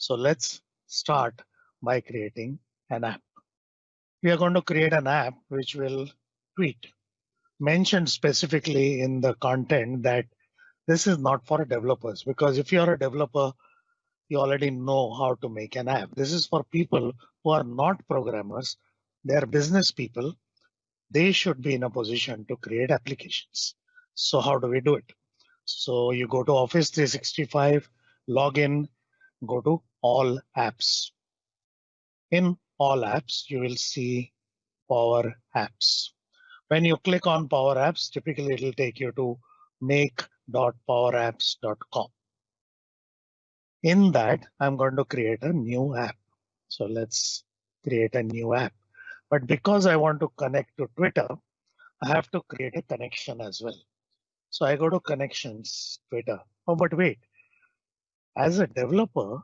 So let's start by creating an app. We are going to create an app which will tweet. Mentioned specifically in the content that this is not for developers because if you're a developer, you already know how to make an app. This is for people who are not programmers. They're business people. They should be in a position to create applications. So how do we do it? So you go to Office 365, log in, go to all apps. In all apps, you will see Power Apps. When you click on Power Apps, typically it will take you to make.powerapps.com. In that, I'm going to create a new app. So let's create a new app. But because I want to connect to Twitter, I have to create a connection as well. So I go to connections, Twitter. Oh, but wait, as a developer,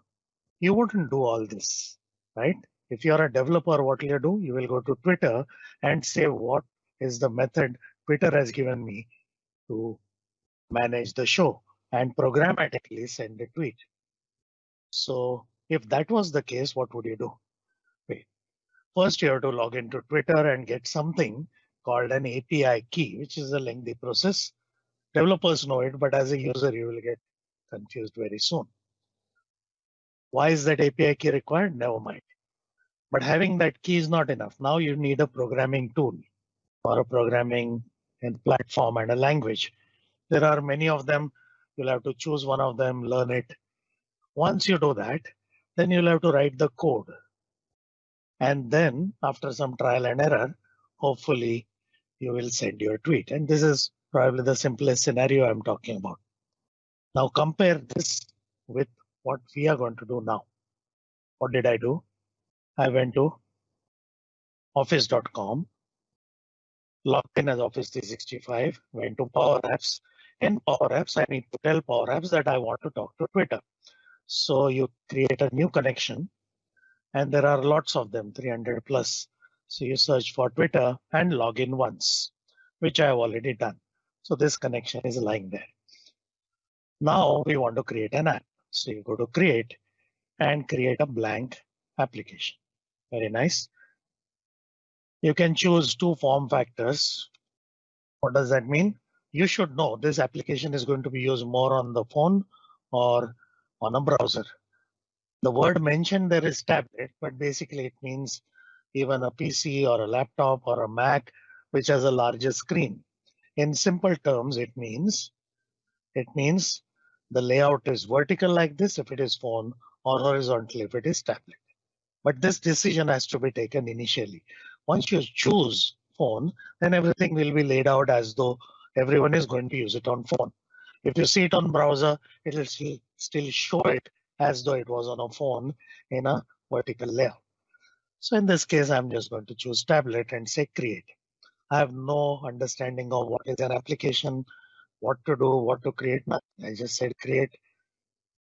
you wouldn't do all this, right? If you're a developer, what will you do? You will go to Twitter and say, what is the method Twitter has given me to manage the show and programmatically send a tweet. So if that was the case, what would you do? Wait, first you have to log into Twitter and get something called an API key, which is a lengthy process. Developers know it, but as a user, you will get confused very soon. Why is that API key required? Never mind. But having that key is not enough. Now you need a programming tool or a programming and platform and a language. There are many of them. You'll have to choose one of them, learn it. Once you do that, then you'll have to write the code. And then after some trial and error, hopefully you will send your tweet. And this is probably the simplest scenario I'm talking about. Now compare this with what we are going to do now. What did I do? I went to office.com, logged in as Office 365, went to Power Apps. In Power Apps, I need to tell Power Apps that I want to talk to Twitter. So you create a new connection and there are lots of them, 300 plus. So you search for Twitter and log in once, which I have already done. So this connection is lying there. Now we want to create an app. So you go to create and create a blank application. Very nice. You can choose two form factors. What does that mean? You should know this application is going to be used more on the phone or on a browser. The word mentioned there is tablet, but basically it means even a PC or a laptop or a Mac, which has a larger screen. In simple terms, it means it means the layout is vertical like this if it is phone or horizontal if it is tablet. But this decision has to be taken initially. Once you choose phone, then everything will be laid out as though everyone is going to use it on phone. If you see it on browser, it will still, show it as though it was on a phone in a vertical layout. So in this case, I'm just going to choose tablet and say create. I have no understanding of what is an application, what to do, what to create. I just said create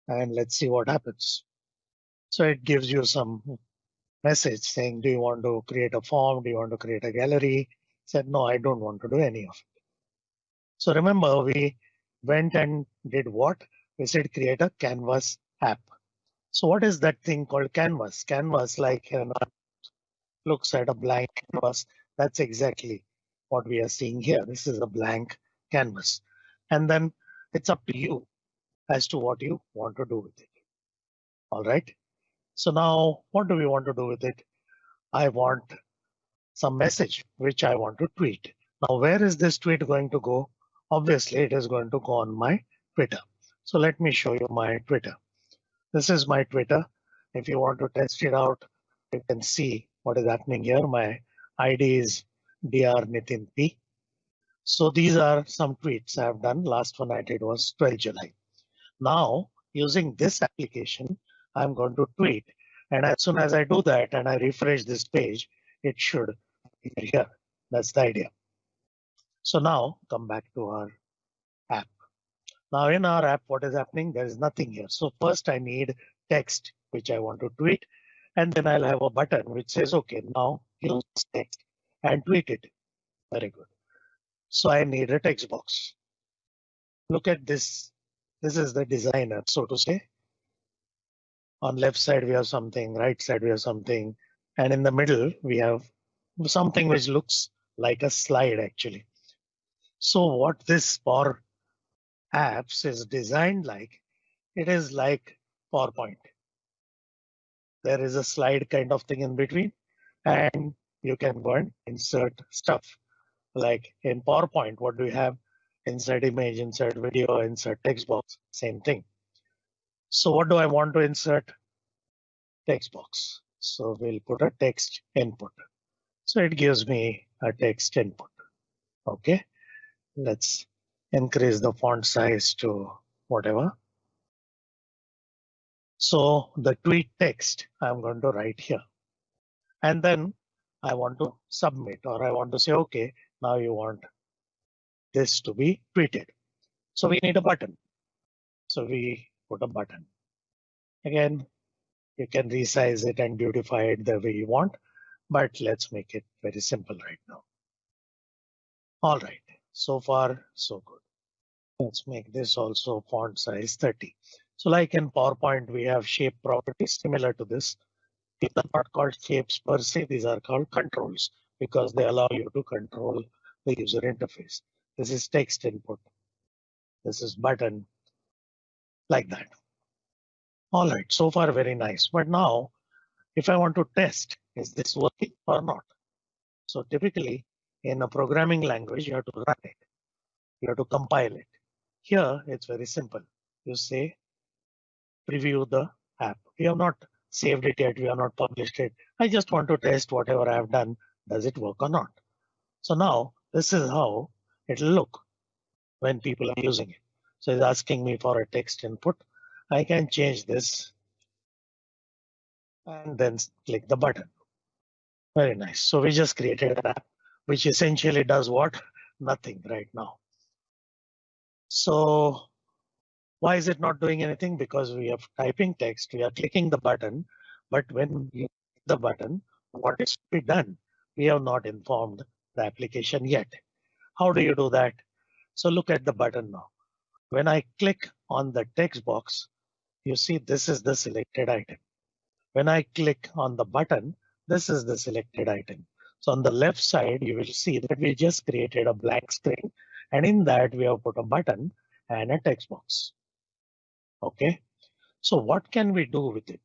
and let's see what happens. So it gives you some message saying, do you want to create a form? Do you want to create a gallery? Said, no, I don't want to do any of it. So remember, we went and did what? We said create a canvas app. So what is that thing called canvas? Canvas like you know, looks at a blank canvas. That's exactly what we are seeing here. This is a blank canvas. And then it's up to you as to what you want to do with it. All right. So now what do we want to do with it? I want some message which I want to tweet. Now, where is this tweet going to go? Obviously, it is going to go on my Twitter. So let me show you my Twitter. This is my Twitter. If you want to test it out, you can see what is happening here. My ID is Dr. So these are some tweets I have done. Last one I did was 12 July. Now, using this application, I'm going to tweet. And as soon as I do that and I refresh this page, it should appear here. That's the idea. So now come back to our app. Now in our app, what is happening? There is nothing here. So first I need text, which I want to tweet. And then I'll have a button which says, OK, now use text and tweet it. Very good. So I need a text box. Look at this. This is the designer, so to say. On left side, we have something, right side, we have something. And in the middle, we have something which looks like a slide actually. So what this Power Apps is designed like, it is like PowerPoint. There is a slide kind of thing in between and you can go and insert stuff. Like in PowerPoint, what do we have? Insert image, insert video, insert text box, same thing. So what do I want to insert? Text box. So we'll put a text input. So it gives me a text input. OK, let's increase the font size to whatever. So the tweet text I'm going to write here. And then I want to submit or I want to say, OK, now you want this to be tweeted. So we need a button. So we put a button. Again, you can resize it and beautify it the way you want, but let's make it very simple right now. All right, so far so good. Let's make this also font size 30. So like in PowerPoint, we have shape properties similar to this. These are not called shapes per se, these are called controls because they allow you to control the user interface. This is text input. This is button like that. All right, so far very nice. But now if I want to test, is this working or not? So typically in a programming language, you have to run it. You have to compile it. Here, it's very simple. You say preview the app. We have not saved it yet. We have not published it. I just want to test whatever I have done. Does it work or not? So now this is how it'll look when people are using it. So it's asking me for a text input. I can change this and then click the button. Very nice. So we just created an app which essentially does what? Nothing right now. So why is it not doing anything? Because we are typing text, we are clicking the button, but when you click the button, what is to be done? We have not informed the application yet. How do you do that? So look at the button now. When I click on the text box, you see this is the selected item. When I click on the button, this is the selected item. So on the left side, you will see that we just created a blank screen. And in that, we have put a button and a text box. OK, so what can we do with it?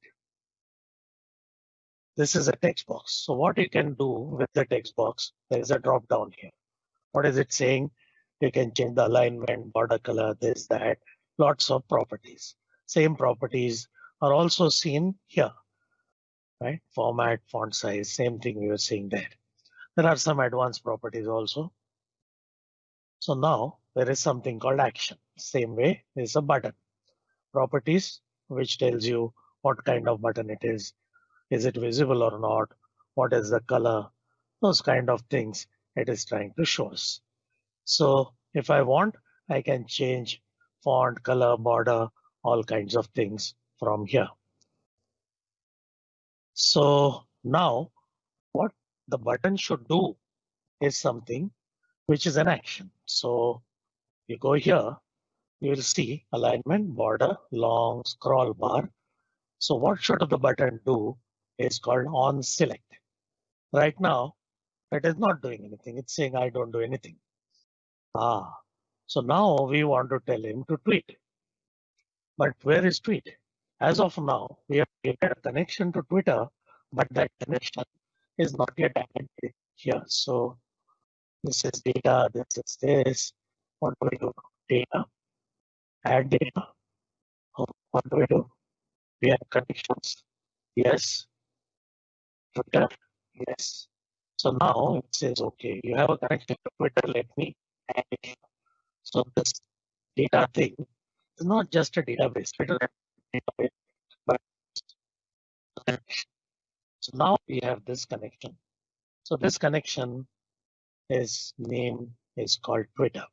This is a text box. So what you can do with the text box, there is a drop down here. What is it saying? You can change the alignment, border color, this, that, lots of properties. Same properties are also seen here, right? Format, font size, same thing we were seeing there. There are some advanced properties also. So now there is something called action. Same way, there's a button. Properties, which tells you what kind of button it is. Is it visible or not? What is the color? Those kind of things it is trying to show us. So if I want, I can change font, color, border, all kinds of things from here. So now what the button should do is something which is an action. So you go here, you will see alignment, border, long scroll bar. So what should the button do is called on select. Right now, it is not doing anything. It's saying I don't do anything. Ah, so now we want to tell him to tweet. But where is tweet? As of now, we have created a connection to Twitter, but that connection is not yet added here. So this is data, this is this. What do we do? Data, add data. What do we do? We have connections. Yes. Twitter. Yes. So now it says, OK, you have a connection to Twitter. Let me add it. So this data thing is not just a database, database but so now we have this connection. So this connection is name is called Twitter.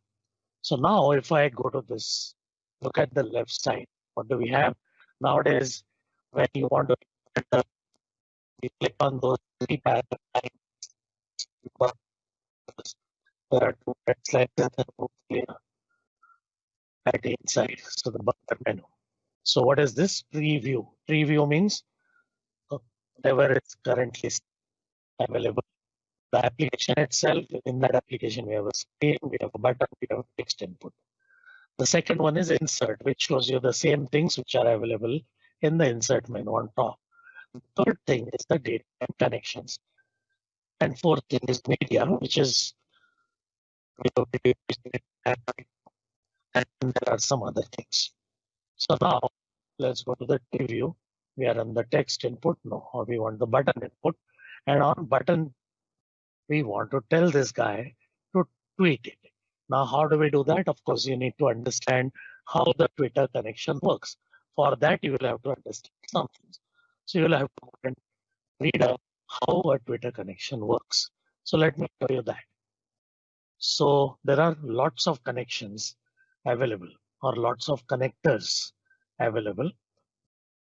So now if I go to this, look at the left side, what do we have? Nowadays, when you want to you click on those three paragraphs there are two text like that and clear at the inside. So the button menu. So what is this preview? Preview means uh, whatever is currently available. The application itself, in that application, we have a screen, we have a button, we have a text input. The second one is insert, which shows you the same things which are available in the insert menu on top. Third thing is the data and connections. And fourth thing is media, which is and there are some other things. So now let's go to the preview. We are on the text input. now, or we want the button input. And on button, we want to tell this guy to tweet it. Now, how do we do that? Of course, you need to understand how the Twitter connection works. For that, you will have to understand something. So you will have to read up how a Twitter connection works. So let me show you that. So there are lots of connections available or lots of connectors available.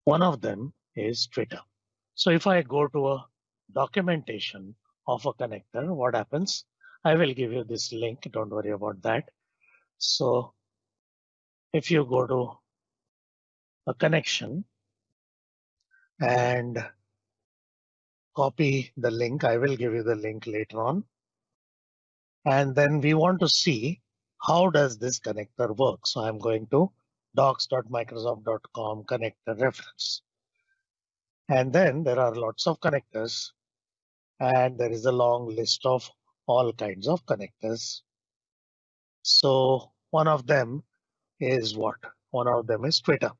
One of them is Twitter. So if I go to a documentation of a connector, what happens? I will give you this link. Don't worry about that. So if you go to a connection and copy the link, I will give you the link later on. And then we want to see how does this connector work. So I'm going to docs.microsoft.com connector reference. And then there are lots of connectors and there is a long list of all kinds of connectors. So one of them is what? One of them is Twitter.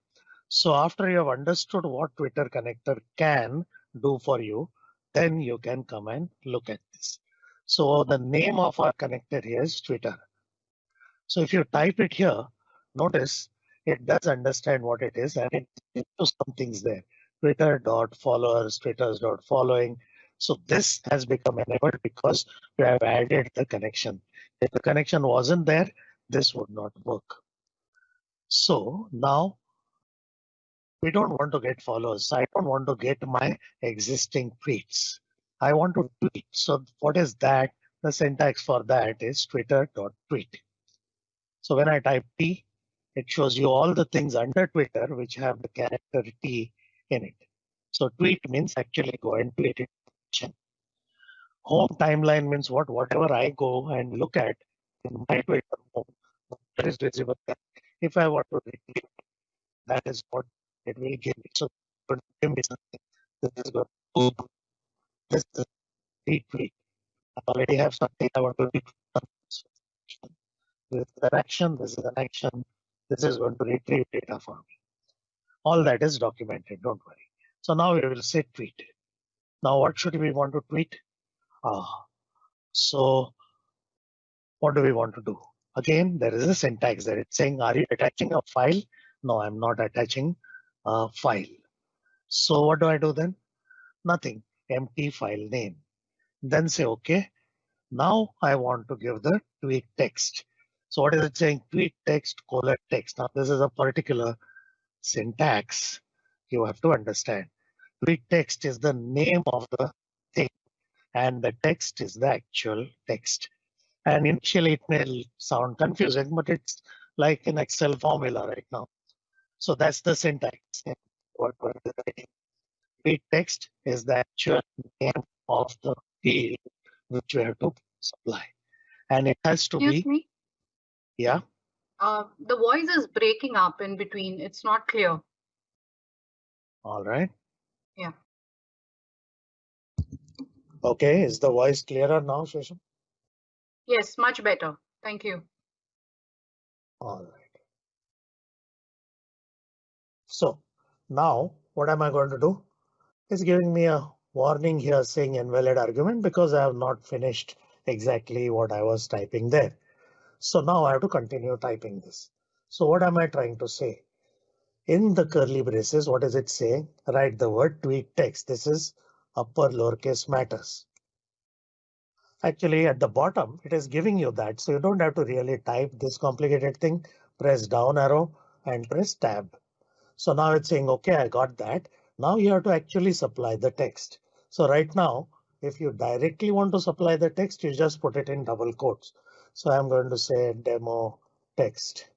So after you have understood what Twitter connector can do for you, then you can come and look at this. So the name of our connector here is Twitter. So if you type it here, notice it does understand what it is and it, it some things there. Twitter dot followers, Twitter's dot following, so this has become enabled because we have added the connection. If the connection wasn't there, this would not work. So now we don't want to get followers. I don't want to get my existing tweets. I want to tweet. So what is that? The syntax for that is twitter.tweet. So when I type T, it shows you all the things under Twitter which have the character T in it. So tweet means actually go and tweet it Home timeline means what? Whatever I go and look at in my Twitter home, that is visible. If I want to retrieve, that is what it will give me. So give me something. This is good. This is. I already have something I want to retweet. This is an action. This is an action. This is going to retrieve data for me. All that is documented. Don't worry. So now we will say tweet. Now, what should we want to tweet? Ah, so what do we want to do? Again, there is a syntax there. It's saying, are you attaching a file? No, I'm not attaching a file. So what do I do then? Nothing, empty file name. Then say, OK. Now I want to give the tweet text. So what is it saying? Tweet text, colon text. Now this is a particular syntax you have to understand. Tweet text is the name of the thing and the text is the actual text. And initially it may sound confusing, but it's like an Excel formula right now. So that's the syntax. What we're Tweet text is the actual name of the field which we have to supply. And it has to Excuse be. Me? Yeah. Uh, the voice is breaking up in between. It's not clear. All right. Yeah. Okay, is the voice clearer now, Shesham? Yes, much better. Thank you. All right. So now what am I going to do? It's giving me a warning here saying invalid argument because I have not finished exactly what I was typing there. So now I have to continue typing this. So what am I trying to say? In the curly braces, what is it saying? Write the word tweet text. This is upper lowercase matters. Actually, at the bottom, it is giving you that. So you don't have to really type this complicated thing. Press down arrow and press tab. So now it's saying, OK, I got that. Now you have to actually supply the text. So right now, if you directly want to supply the text, you just put it in double quotes. So I'm going to say demo text.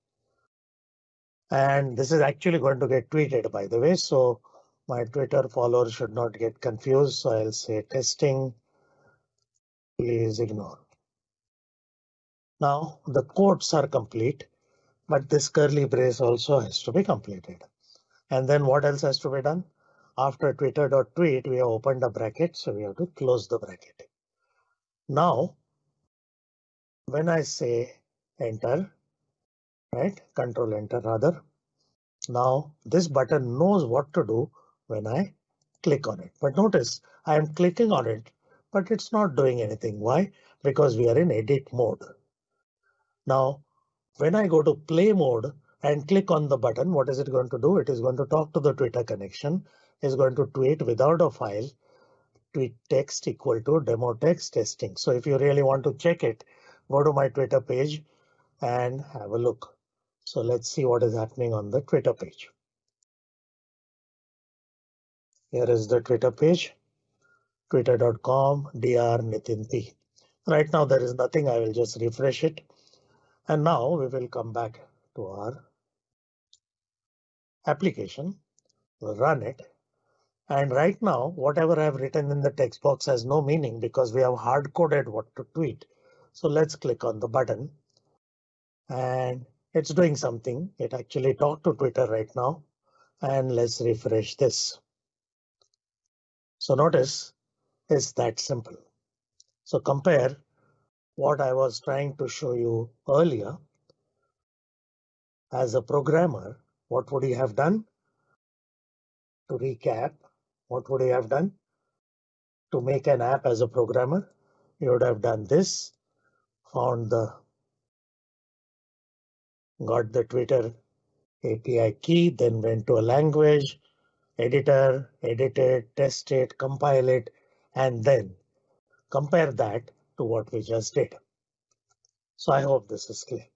And this is actually going to get tweeted, by the way. So my Twitter followers should not get confused. So I'll say testing. Please ignore. Now the quotes are complete, but this curly brace also has to be completed. And then what else has to be done? After twitter.tweet, we have opened a bracket, so we have to close the bracket. Now, when I say enter, right, control enter rather, now this button knows what to do when I click on it. But notice I am clicking on it, but it's not doing anything. Why? Because we are in edit mode. Now, when I go to play mode and click on the button, what is it going to do? It is going to talk to the Twitter connection, is going to tweet without a file, tweet text equal to demo text testing. So if you really want to check it, go to my Twitter page and have a look. So let's see what is happening on the Twitter page. Here is the Twitter page, twitter.com dr Nitin P. Right now there is nothing. I will just refresh it. And now we will come back to our application, run it. And right now, whatever I've written in the text box has no meaning because we have hard coded what to tweet. So let's click on the button and it's doing something. It actually talked to Twitter right now. And let's refresh this. So notice it's that simple. So compare what I was trying to show you earlier. As a programmer, what would he have done? To recap, what would he have done? To make an app as a programmer, you would have done this, found the got the Twitter API key, then went to a language, editor, edit it, test it, compile it, and then compare that to what we just did. So I hope this is clear.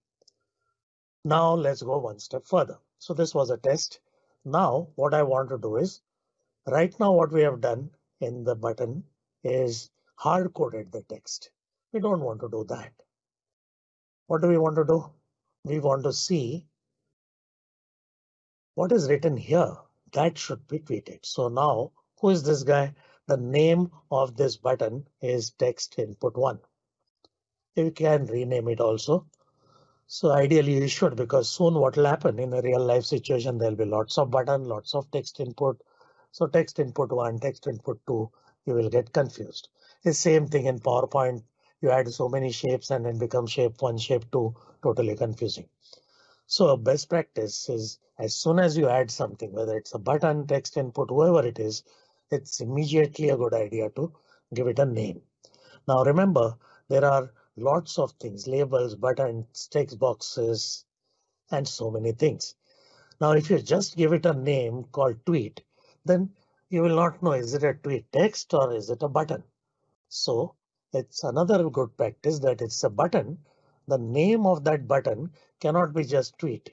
Now let's go one step further. So this was a test. Now what I want to do is right now what we have done in the button is hard coded the text. We don't want to do that. What do we want to do? We want to see what is written here that should be tweeted. So now who is this guy? the name of this button is text input one. You can rename it also. So ideally you should because soon what will happen in a real life situation there'll be lots of button, lots of text input. So text input one, text input two, you will get confused. The same thing in PowerPoint. You add so many shapes and then become shape one, shape two, totally confusing. So a best practice is as soon as you add something, whether it's a button, text input, whoever it is, it's immediately a good idea to give it a name. Now remember, there are lots of things, labels, buttons, text boxes, and so many things. Now, if you just give it a name called tweet, then you will not know is it a tweet text or is it a button. So it's another good practice that it's a button. The name of that button cannot be just tweet.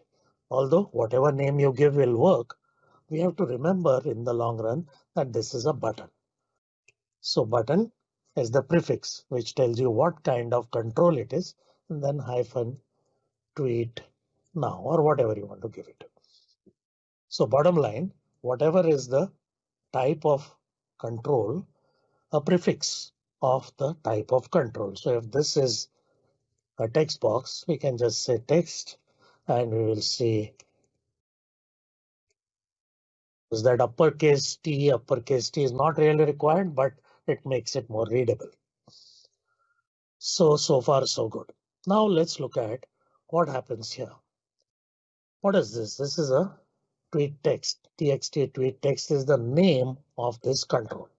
Although whatever name you give will work, we have to remember in the long run that this is a button. So button is the prefix which tells you what kind of control it is and then hyphen tweet now or whatever you want to give it. So bottom line, whatever is the type of control, a prefix of the type of control. So if this is a text box, we can just say text and we will see is that uppercase T, uppercase T is not really required, but it makes it more readable. So, so far so good. Now let's look at what happens here. What is this? This is a tweet text. TXT tweet text is the name of this control.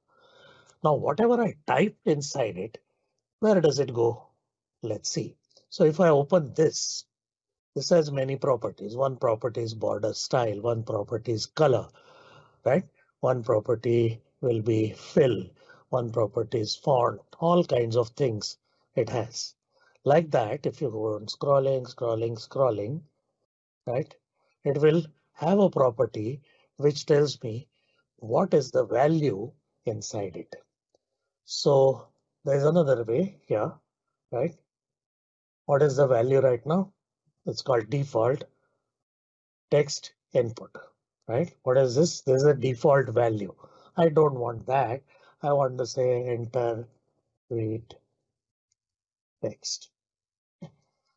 Now, whatever I type inside it, where does it go? Let's see. So if I open this, this has many properties. One property is border style, one property is color, right? One property will be fill, one property is font, all kinds of things it has. Like that, if you go on scrolling, scrolling, scrolling, right, it will have a property which tells me what is the value inside it. So there's another way here, right? What is the value right now? It's called default. text input, right? What is this? This is a default value. I don't want that. I want to say enter tweet text.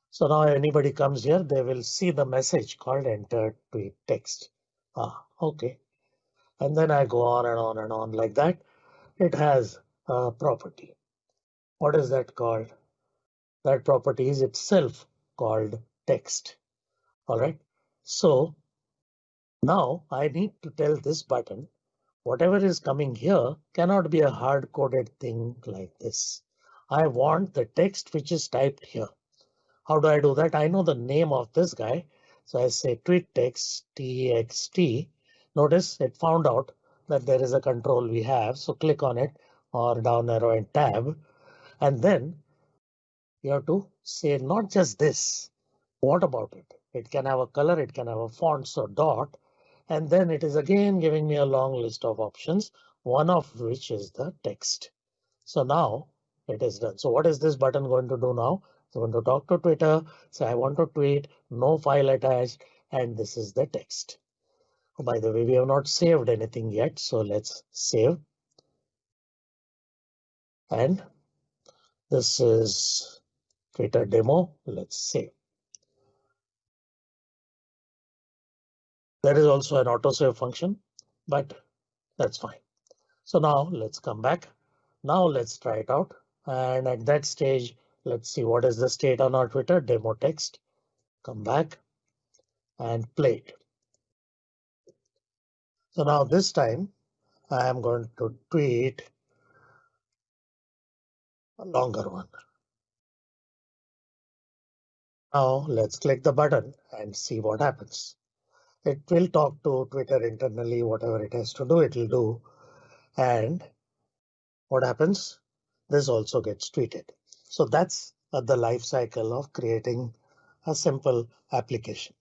So now anybody comes here, they will see the message called enter tweet text. Ah, OK. And then I go on and on and on like that. It has a property. What is that called? That property is itself called text. All right. So now I need to tell this button whatever is coming here cannot be a hard coded thing like this. I want the text which is typed here. How do I do that? I know the name of this guy. So I say tweet text txt. Notice it found out that there is a control we have. So click on it or down arrow and tab. And then you have to say not just this. What about it? It can have a color, it can have a font, so dot. And then it is again giving me a long list of options, one of which is the text. So now it is done. So what is this button going to do now? It's going to talk to Twitter. Say I want to tweet, no file attached, and this is the text. Oh, by the way, we have not saved anything yet, so let's save. And this is Twitter demo. Let's save. There is also an autosave function, but that's fine. So now let's come back. Now let's try it out. And at that stage, let's see what is the state on our Twitter demo text. Come back and play it. So now this time I am going to tweet a longer one. Now let's click the button and see what happens. It will talk to Twitter internally, whatever it has to do, it will do. And what happens? This also gets tweeted. So that's uh, the life cycle of creating a simple application.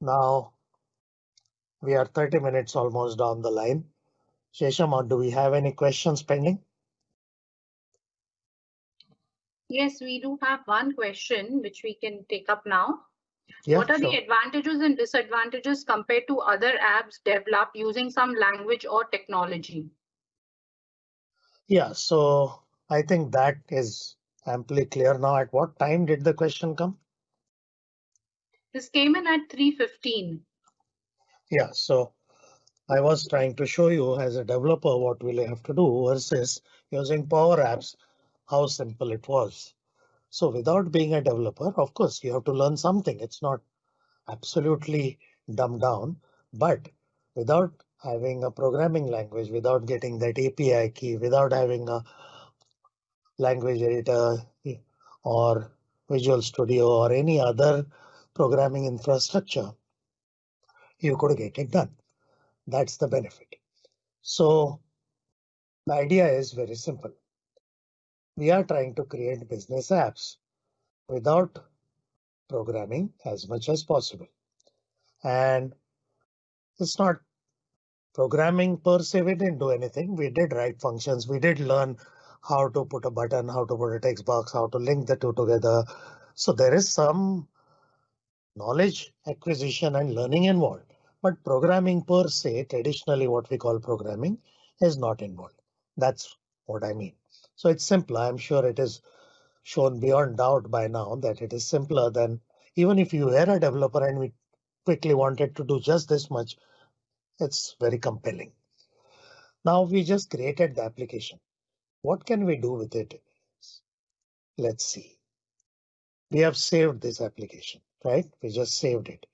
Now we are 30 minutes almost down the line. Shesham, do we have any questions pending? Yes, we do have one question which we can take up now. What are sure. the advantages and disadvantages compared to other apps developed using some language or technology? Yeah, so I think that is amply clear now. At what time did the question come? This came in at 3.15. Yeah, so I was trying to show you as a developer what will you have to do versus using Power Apps, how simple it was. So without being a developer, of course, you have to learn something. It's not absolutely dumbed down, but without having a programming language, without getting that API key, without having a language editor eh, or Visual Studio or any other programming infrastructure, you could get it done. That's the benefit. So the idea is very simple we are trying to create business apps without programming as much as possible. And it's not programming per se, we didn't do anything. We did write functions. We did learn how to put a button, how to put a text box, how to link the two together. So there is some knowledge acquisition and learning involved. But programming per se, traditionally what we call programming, is not involved. That's what I mean. So it's simpler. I'm sure it is shown beyond doubt by now that it is simpler than even if you were a developer and we quickly wanted to do just this much, it's very compelling. Now we just created the application. What can we do with it? Let's see. We have saved this application, right? We just saved it.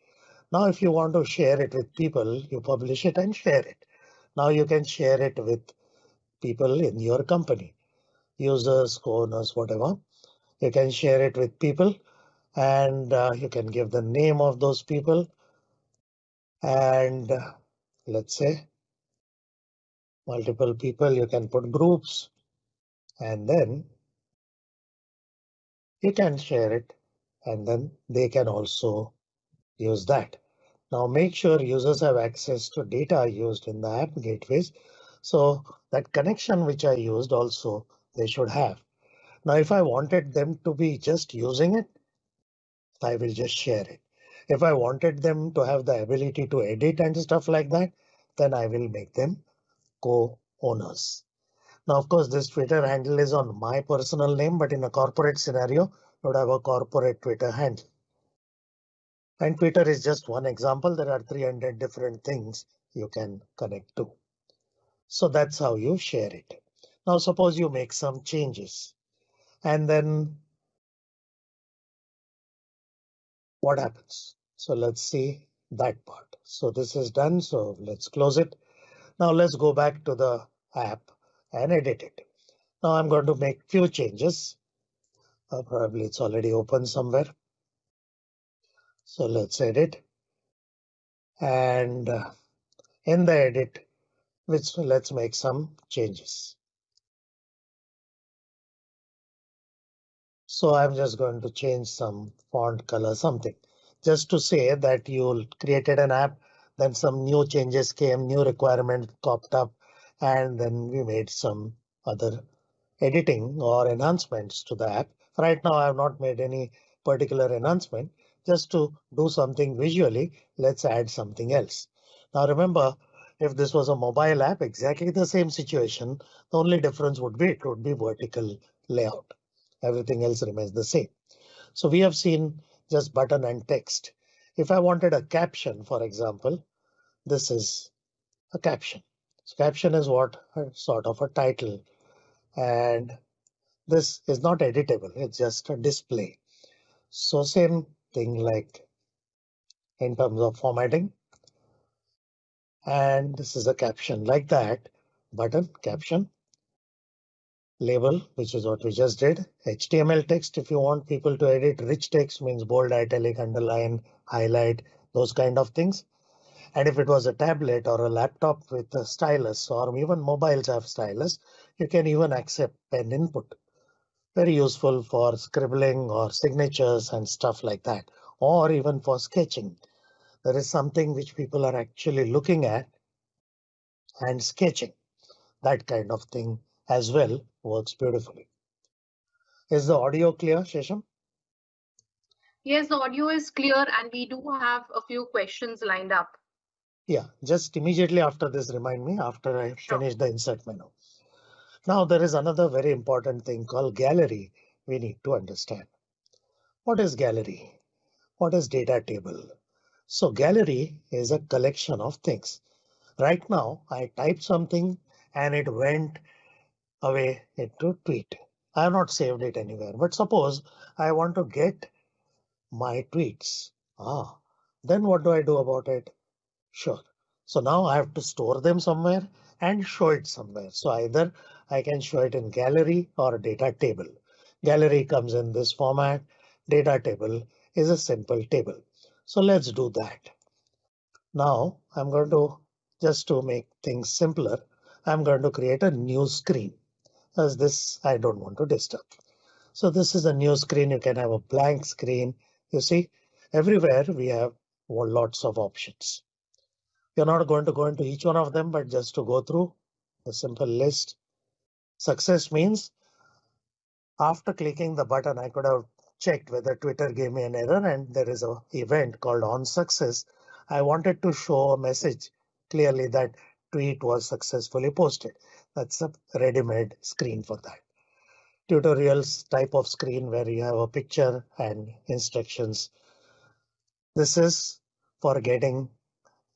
Now, if you want to share it with people, you publish it and share it. Now you can share it with people in your company users, owners, whatever. You can share it with people and uh, you can give the name of those people. And uh, let's say multiple people, you can put groups and then you can share it and then they can also use that. Now make sure users have access to data used in the app gateways. So that connection which I used also they should have. Now, if I wanted them to be just using it, I will just share it. If I wanted them to have the ability to edit and stuff like that, then I will make them co-owners. Now, of course, this Twitter handle is on my personal name, but in a corporate scenario, would have a corporate Twitter handle. And Twitter is just one example. There are 300 different things you can connect to. So that's how you share it. Now, suppose you make some changes and then what happens? So let's see that part. So this is done. So let's close it. Now let's go back to the app and edit it. Now I'm going to make few changes. Uh, probably it's already open somewhere. So let's edit. And uh, in the edit, which let's make some changes. So I'm just going to change some font color, something just to say that you created an app, then some new changes came, new requirements popped up, and then we made some other editing or enhancements to the app. Right now, I have not made any particular enhancement just to do something visually. Let's add something else. Now remember, if this was a mobile app, exactly the same situation, the only difference would be it would be vertical layout. Everything else remains the same. So we have seen just button and text. If I wanted a caption, for example, this is a caption. So caption is what sort of a title and this is not editable. It's just a display. So same thing like in terms of formatting. And this is a caption like that button caption label, which is what we just did. HTML text, if you want people to edit rich text means bold, italic, underline, highlight, those kind of things. And if it was a tablet or a laptop with a stylus or even mobiles have stylus, you can even accept pen input. Very useful for scribbling or signatures and stuff like that, or even for sketching. There is something which people are actually looking at and sketching that kind of thing as well works beautifully. Is the audio clear, Shesham? Yes, the audio is clear and we do have a few questions lined up. Yeah, just immediately after this, remind me after I finish the insert menu. Now there is another very important thing called gallery we need to understand. What is gallery? What is data table? So gallery is a collection of things. Right now I typed something and it went away into tweet. I have not saved it anywhere, but suppose I want to get my tweets. Ah, then what do I do about it? Sure. So now I have to store them somewhere and show it somewhere. So either I can show it in gallery or data table. Gallery comes in this format. Data table is a simple table. So let's do that. Now I'm going to just to make things simpler. I'm going to create a new screen as this I don't want to disturb. So this is a new screen. You can have a blank screen. You see everywhere we have lots of options. You're not going to go into each one of them, but just to go through a simple list. Success means after clicking the button, I could have checked whether Twitter gave me an error and there is a event called on success. I wanted to show a message clearly that tweet was successfully posted. That's a ready-made screen for that. Tutorials type of screen where you have a picture and instructions. This is for getting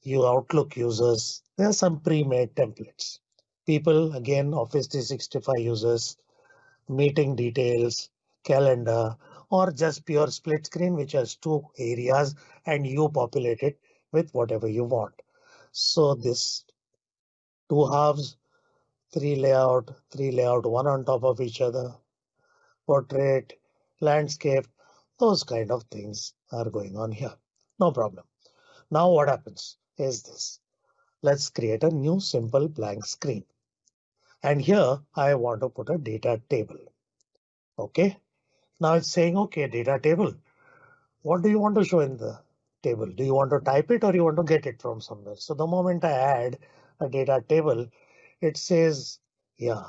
you Outlook users. There are some pre-made templates. People, again, Office 365 users, meeting details, calendar, or just pure split screen, which has two areas and you populate it with whatever you want. So this two halves three layout, three layout, one on top of each other, portrait, landscape, those kind of things are going on here. No problem. Now what happens is this. Let's create a new simple blank screen. And here I want to put a data table. OK, now it's saying OK, data table. What do you want to show in the table? Do you want to type it or you want to get it from somewhere? So the moment I add a data table, it says, yeah,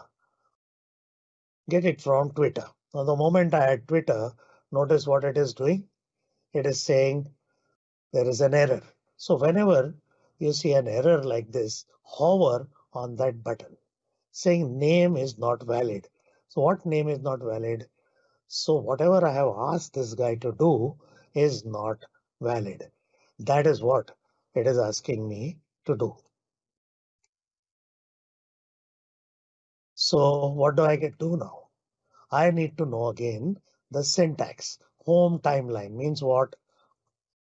get it from Twitter. Now, the moment I add Twitter, notice what it is doing. It is saying there is an error. So whenever you see an error like this, hover on that button saying name is not valid. So what name is not valid? So whatever I have asked this guy to do is not valid. That is what it is asking me to do. So what do I get to now? I need to know again the syntax. Home timeline means what?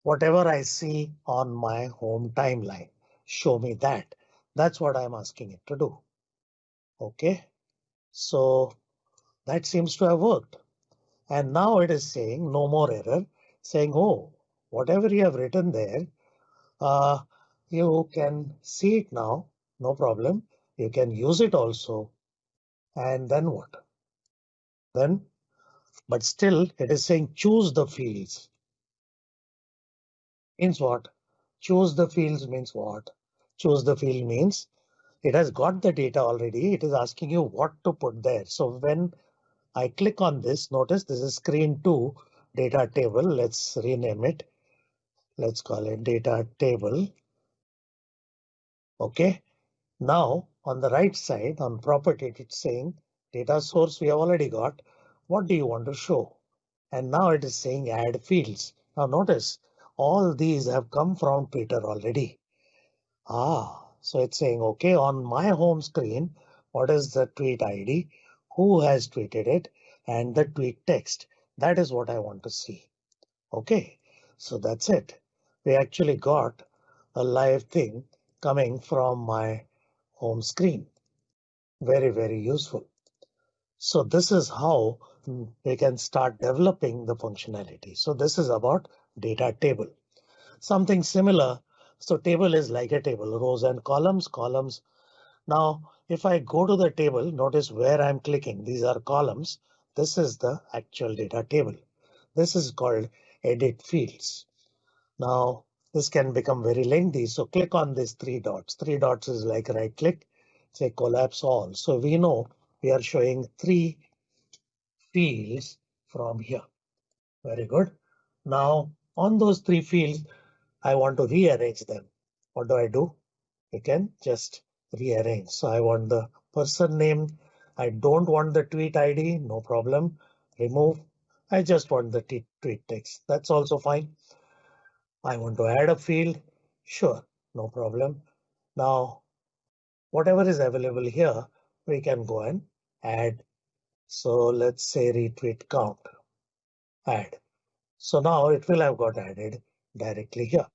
Whatever I see on my home timeline, show me that. That's what I'm asking it to do. OK, so that seems to have worked. And now it is saying no more error, saying, oh, whatever you have written there, uh, you can see it now, no problem. You can use it also. And then what? Then, but still it is saying choose the fields. Means what? Choose the fields means what? Choose the field means it has got the data already. It is asking you what to put there. So when I click on this, notice this is screen two data table. Let's rename it. Let's call it data table. OK, now on the right side on property, it's saying data source we have already got. What do you want to show? And now it is saying add fields. Now notice all these have come from Twitter already. Ah, so it's saying, OK, on my home screen, what is the tweet ID? Who has tweeted it? And the tweet text. That is what I want to see. OK, so that's it. We actually got a live thing coming from my home screen. Very, very useful. So this is how we can start developing the functionality. So this is about data table. Something similar so table is like a table, rows and columns, columns. Now, if I go to the table, notice where I'm clicking. These are columns. This is the actual data table. This is called edit fields. Now, this can become very lengthy. So click on these three dots. Three dots is like right click, say collapse all. So we know we are showing three fields from here. Very good. Now on those three fields, I want to rearrange them. What do I do? You can just rearrange. So I want the person name. I don't want the tweet ID. No problem. Remove. I just want the tweet text. That's also fine. I want to add a field. Sure, no problem. Now, whatever is available here, we can go and add. So let's say retweet count. Add. So now it will have got added directly here.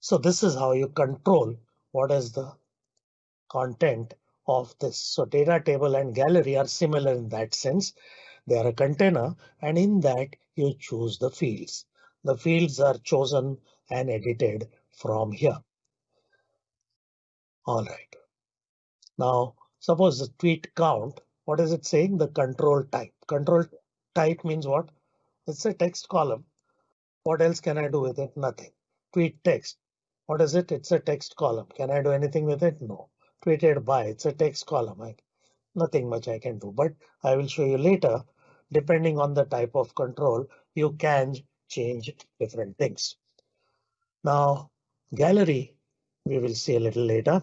So this is how you control what is the content of this. So data table and gallery are similar in that sense. They are a container and in that you choose the fields. The fields are chosen and edited from here. All right. Now, suppose the tweet count, what is it saying? The control type. Control type means what? It's a text column. What else can I do with it? Nothing. Tweet text. What is it? It's a text column. Can I do anything with it? No. Tweeted by, it's a text column. I, nothing much I can do, but I will show you later. Depending on the type of control, you can change different things. Now, gallery, we will see a little later.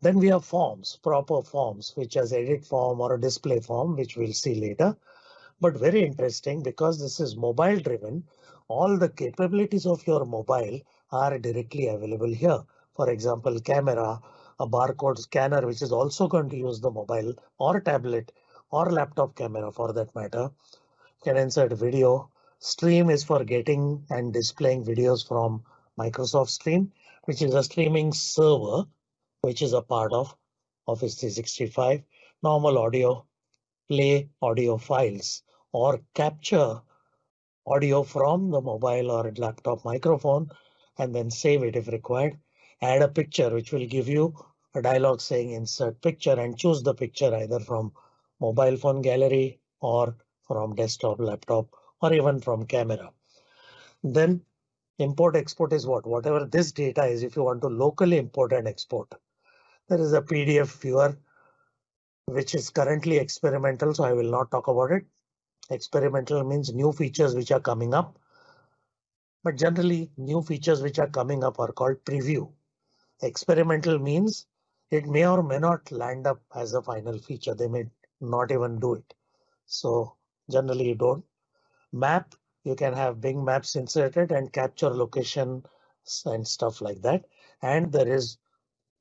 Then we have forms, proper forms, which has edit form or a display form, which we'll see later. But very interesting because this is mobile driven. All the capabilities of your mobile are directly available here. For example, camera, a barcode scanner, which is also going to use the mobile or tablet or laptop camera for that matter, can insert video. Stream is for getting and displaying videos from Microsoft Stream, which is a streaming server, which is a part of Office 365. Normal audio, play audio files or capture audio from the mobile or laptop microphone and then save it if required. Add a picture which will give you a dialog saying insert picture and choose the picture either from mobile phone gallery or from desktop laptop or even from camera. Then import export is what whatever this data is if you want to locally import and export. There is a PDF viewer which is currently experimental so I will not talk about it. Experimental means new features which are coming up But generally new features which are coming up are called preview. Experimental means it may or may not land up as a final feature. They may not even do it. So generally you don't. Map, you can have Bing maps inserted and capture location and stuff like that. And there is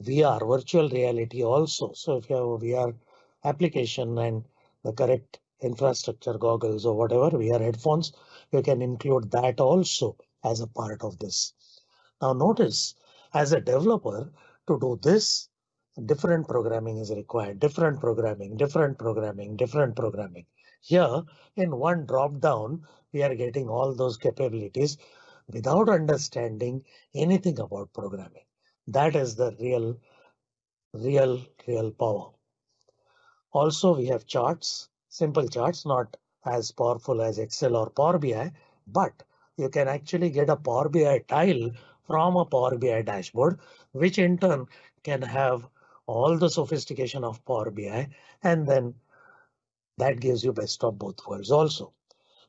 VR, virtual reality also. So if you have a VR application and the correct infrastructure goggles or whatever VR headphones, you can include that also as a part of this. Now notice as a developer to do this, different programming is required, different programming, different programming, different programming. Here in one drop down, we are getting all those capabilities without understanding anything about programming. That is the real, real, real power. Also, we have charts, simple charts, not as powerful as Excel or Power BI, but you can actually get a Power BI tile from a Power BI dashboard, which in turn can have all the sophistication of Power BI, and then that gives you best of both worlds also.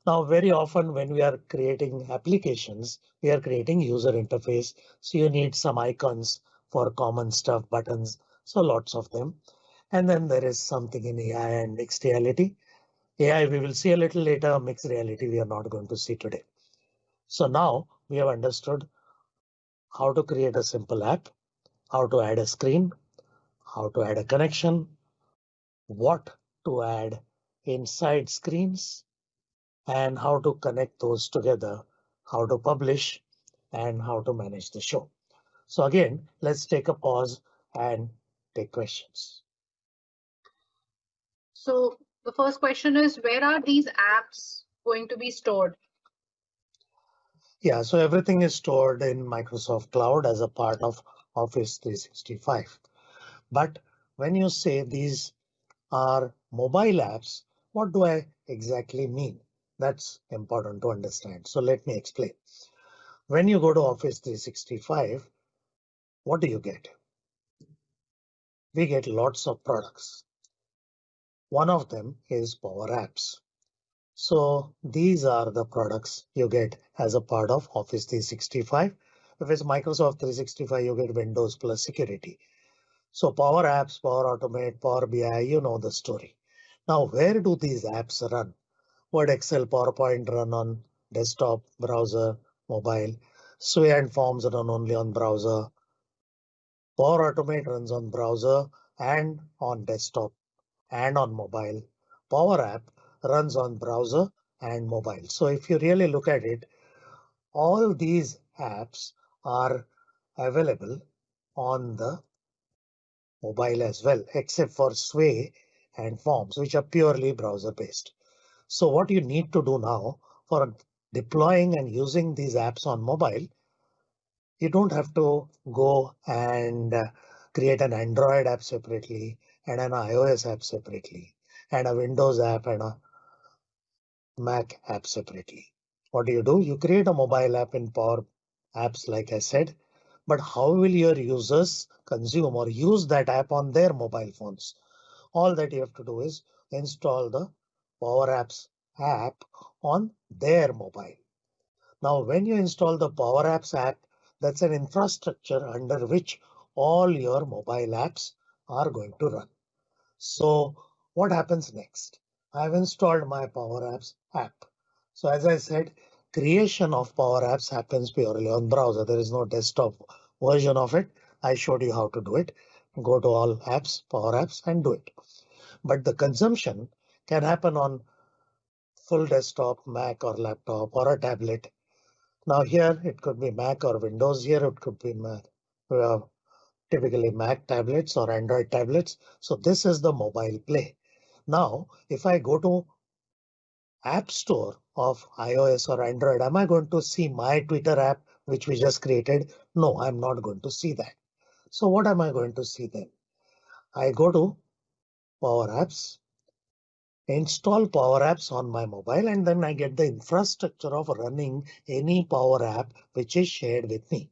Now, very often when we are creating applications, we are creating user interface. So you need some icons for common stuff, buttons. So lots of them. And then there is something in AI and mixed reality. AI we will see a little later, mixed reality we are not going to see today. So now we have understood how to create a simple app, how to add a screen, how to add a connection, what to add inside screens, and how to connect those together, how to publish and how to manage the show. So again, let's take a pause and take questions. So the first question is where are these apps going to be stored? Yeah, so everything is stored in Microsoft Cloud as a part of Office 365. But when you say these are mobile apps, what do I exactly mean? That's important to understand. So let me explain. When you go to Office 365, what do you get? We get lots of products. One of them is Power Apps. So these are the products you get as a part of Office 365. If it's Microsoft 365, you get Windows plus security. So Power Apps, Power Automate, Power BI, you know the story. Now, where do these apps run? Word, Excel, PowerPoint run on desktop, browser, mobile. Sway and Forms run only on browser. Power Automate runs on browser and on desktop and on mobile. Power App runs on browser and mobile. So if you really look at it, all these apps are available on the mobile as well, except for Sway and Forms, which are purely browser based. So what you need to do now for deploying and using these apps on mobile, you don't have to go and uh, create an Android app separately and an iOS app separately and a Windows app and a Mac app separately. What do you do? You create a mobile app in Power Apps, like I said, but how will your users consume or use that app on their mobile phones? All that you have to do is install the Power Apps app on their mobile. Now, when you install the Power Apps app, that's an infrastructure under which all your mobile apps are going to run. So what happens next? I've installed my Power Apps app. So as I said, creation of Power Apps happens purely on browser. There is no desktop version of it. I showed you how to do it. Go to all apps, Power Apps and do it. But the consumption can happen on full desktop, Mac or laptop or a tablet. Now here it could be Mac or Windows. Here it could be Mac, uh, typically Mac tablets or Android tablets. So this is the mobile play. Now, if I go to App Store of iOS or Android, am I going to see my Twitter app, which we just created? No, I'm not going to see that. So what am I going to see then? I go to Power Apps, install Power Apps on my mobile, and then I get the infrastructure of running any Power App which is shared with me.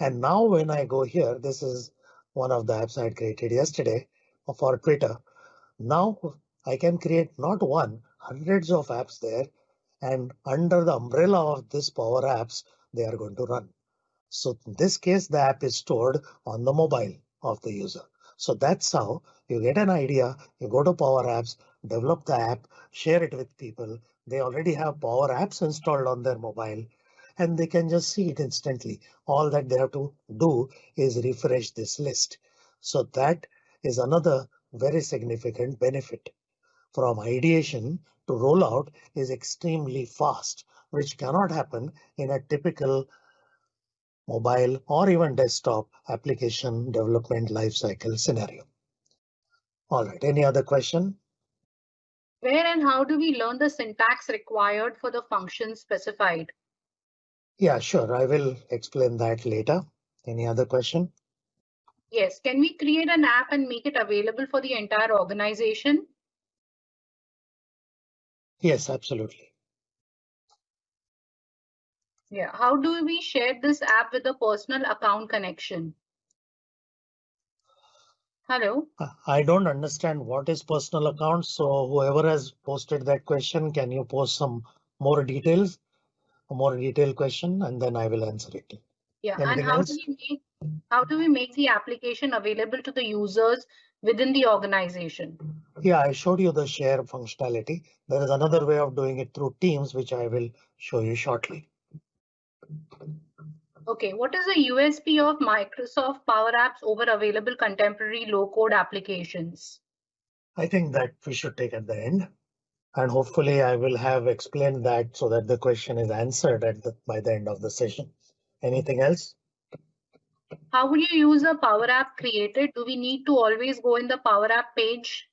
And now when I go here, this is one of the apps I created yesterday for Twitter. Now I can create not one, hundreds of apps there. and under the umbrella of this Power Apps, they are going to run. So in this case, the app is stored on the mobile of the user. So that's how you get an idea. You go to Power Apps, develop the app, share it with people. They already have Power Apps installed on their mobile and they can just see it instantly. All that they have to do is refresh this list. So that is another very significant benefit from ideation to rollout is extremely fast, which cannot happen in a typical mobile or even desktop application development lifecycle scenario. All right, any other question? Where and how do we learn the syntax required for the function specified? Yeah, sure. I will explain that later. Any other question? Yes. Can we create an app and make it available for the entire organization? Yes, absolutely. Yeah. How do we share this app with a personal account connection? Hello. Uh, I don't understand what is personal account. So whoever has posted that question, can you post some more details, a more detailed question, and then I will answer it. Yeah. Anything and how else? do we make how do we make the application available to the users within the organization? Yeah, I showed you the share functionality. There is another way of doing it through Teams, which I will show you shortly. Okay, what is the USP of Microsoft Power Apps over available contemporary low-code applications? I think that we should take at the end. And hopefully I will have explained that so that the question is answered at the, by the end of the session. Anything else? How will you use a Power App created? Do we need to always go in the Power App page?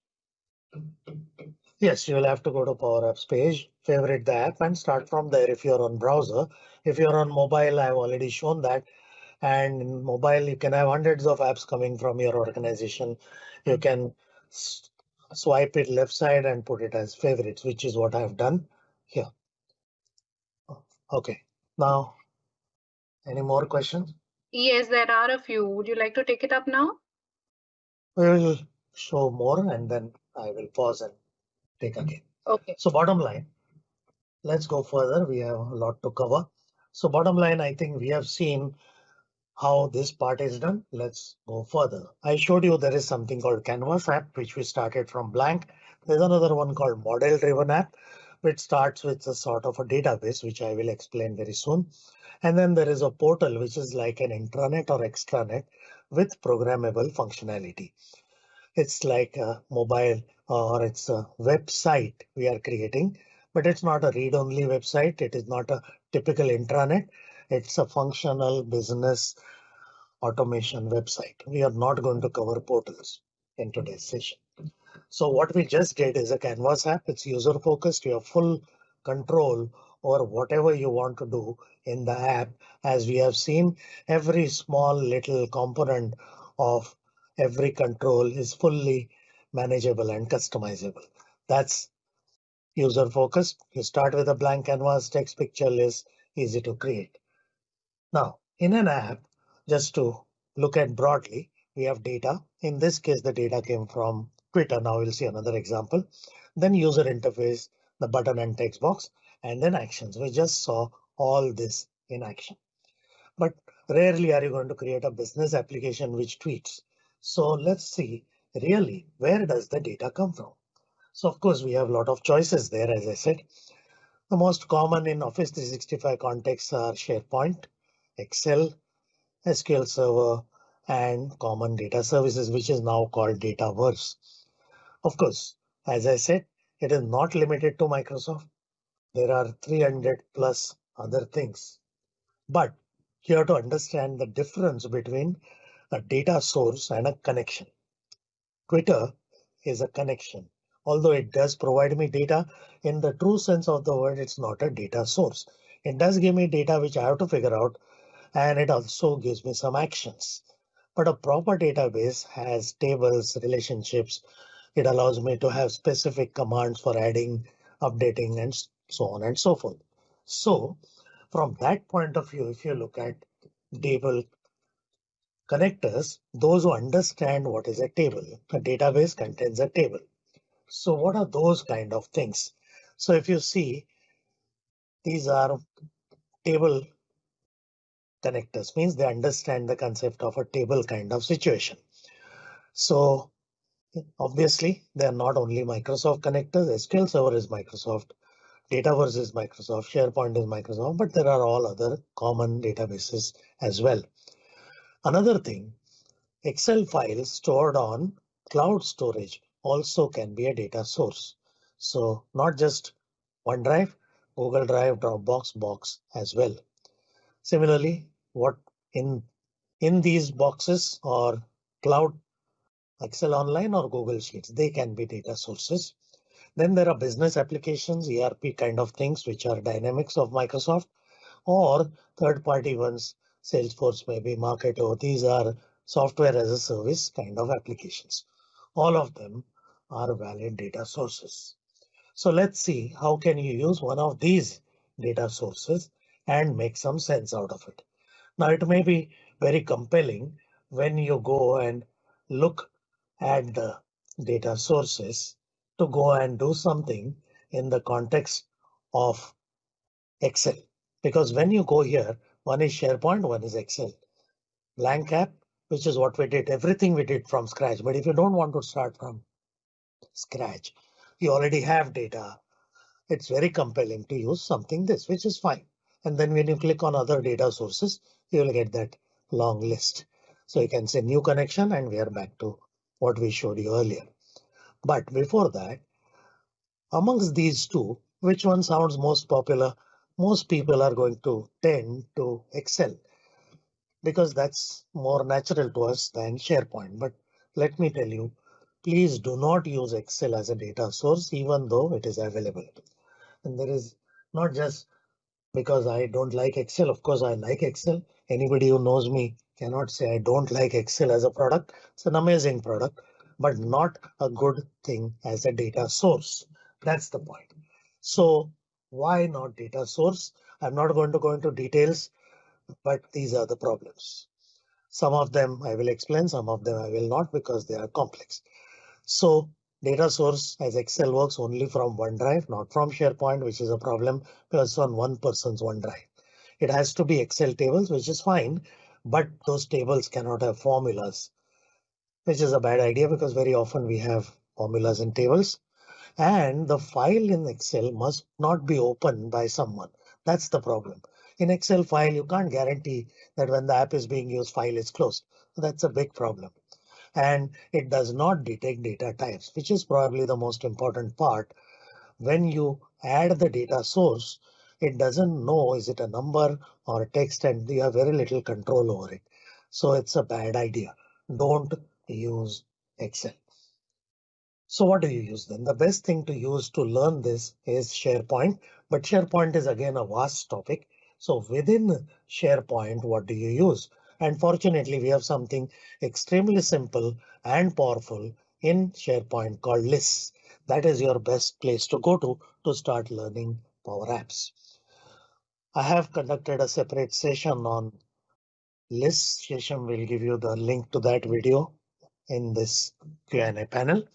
Yes, you will have to go to Power Apps page, favorite the app and start from there if you're on browser. If you're on mobile, I've already shown that. And in mobile, you can have hundreds of apps coming from your organization. You hmm. can swipe it left side and put it as favorites, which is what I've done here. Oh, OK, now any more questions? Yes, there are a few. Would you like to take it up now? We will show more and then I will pause and take hmm. again. Okay. So bottom line, let's go further. We have a lot to cover. So bottom line, I think we have seen how this part is done. Let's go further. I showed you there is something called Canvas app, which we started from blank. There's another one called model driven app, which starts with a sort of a database, which I will explain very soon. And then there is a portal, which is like an intranet or extranet with programmable functionality. It's like a mobile uh, or it's a website we are creating, but it's not a read-only website. It is not a typical intranet. It's a functional business automation website. We are not going to cover portals in today's session. So what we just did is a Canvas app. It's user focused. You have full control or whatever you want to do in the app. As we have seen, every small little component of every control is fully manageable and customizable. That's user focused. You start with a blank canvas, text picture list, easy to create. Now, in an app, just to look at broadly, we have data. In this case, the data came from Twitter. Now we'll see another example. Then user interface, the button and text box and then actions. We just saw all this in action. But rarely are you going to create a business application which tweets. So let's see really where does the data come from? So of course we have a lot of choices there, as I said. The most common in Office 365 contexts are SharePoint, Excel, SQL Server, and common data services, which is now called Dataverse. Of course, as I said, it is not limited to Microsoft there are 300 plus other things. But you have to understand the difference between a data source and a connection. Twitter is a connection. Although it does provide me data in the true sense of the word, it's not a data source. It does give me data which I have to figure out, and it also gives me some actions. But a proper database has tables, relationships. It allows me to have specific commands for adding, updating, and so on and so forth. So from that point of view, if you look at table connectors, those who understand what is a table, a database contains a table. So what are those kind of things? So if you see these are table connectors, means they understand the concept of a table kind of situation. So obviously, they are not only Microsoft connectors, SQL Server is Microsoft, Dataverse is Microsoft, SharePoint is Microsoft, but there are all other common databases as well. Another thing, Excel files stored on cloud storage also can be a data source. So not just OneDrive, Google Drive, Dropbox, Box as well. Similarly, what in in these boxes or cloud Excel Online or Google Sheets, they can be data sources. Then there are business applications, ERP kind of things, which are dynamics of Microsoft or third party ones, Salesforce, maybe Marketo. These are software as a service kind of applications. All of them are valid data sources. So let's see how can you use one of these data sources and make some sense out of it. Now it may be very compelling when you go and look at the data sources to go and do something in the context of Excel. Because when you go here, one is SharePoint, one is Excel. Blank app, which is what we did, everything we did from scratch. But if you don't want to start from scratch, you already have data. It's very compelling to use something this, which is fine. And then when you click on other data sources, you will get that long list. So you can say new connection and we are back to what we showed you earlier. But before that, amongst these two, which one sounds most popular? Most people are going to tend to Excel because that's more natural to us than SharePoint. But let me tell you, please do not use Excel as a data source, even though it is available. And there is not just because I don't like Excel. Of course, I like Excel. Anybody who knows me cannot say I don't like Excel as a product. It's an amazing product, but not a good thing as a data source. That's the point. So why not data source? I'm not going to go into details, but these are the problems. Some of them I will explain, some of them I will not because they are complex. So data source as Excel works only from OneDrive, not from SharePoint, which is a problem because on one person's OneDrive. It has to be Excel tables, which is fine, but those tables cannot have formulas, which is a bad idea because very often we have formulas in tables. And the file in Excel must not be opened by someone. That's the problem. In Excel file, you can't guarantee that when the app is being used, file is closed. That's a big problem. And it does not detect data types, which is probably the most important part. When you add the data source, it doesn't know is it a number or a text and you have very little control over it. So it's a bad idea. Don't use Excel. So what do you use then? The best thing to use to learn this is SharePoint, but SharePoint is again a vast topic. So within SharePoint, what do you use? And fortunately, we have something extremely simple and powerful in SharePoint called lists. That is your best place to go to to start learning Power Apps. I have conducted a separate session on lists. Session will give you the link to that video in this Q&A panel.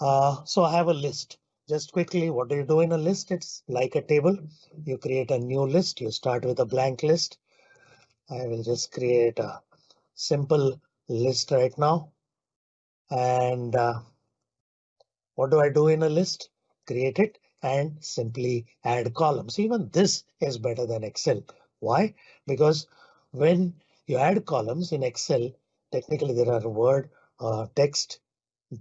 Uh, so I have a list. Just quickly, what do you do in a list? It's like a table. You create a new list. You start with a blank list. I will just create a simple list right now. And uh, what do I do in a list? Create it and simply add columns. Even this is better than Excel. Why? Because when you add columns in Excel, technically there are word, uh, text,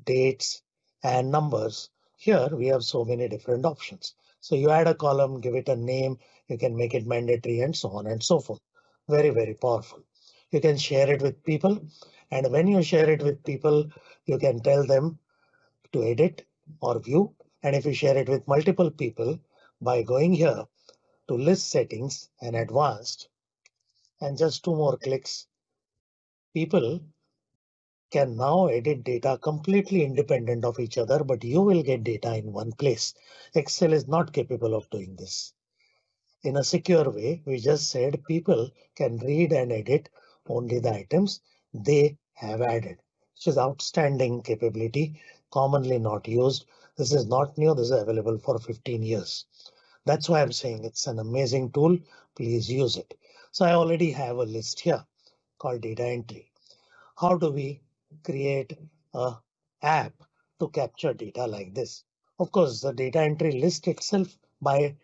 dates, and numbers. Here we have so many different options. So you add a column, give it a name, you can make it mandatory and so on and so forth. Very, very powerful. You can share it with people. And when you share it with people, you can tell them to edit or view and if you share it with multiple people by going here to list settings and advanced and just two more clicks, people can now edit data completely independent of each other, but you will get data in one place. Excel is not capable of doing this. In a secure way, we just said people can read and edit only the items they have added, which is outstanding capability, commonly not used this is not new. This is available for 15 years. That's why I'm saying it's an amazing tool. Please use it. So I already have a list here called data entry. How do we create a app to capture data like this? Of course, the data entry list itself by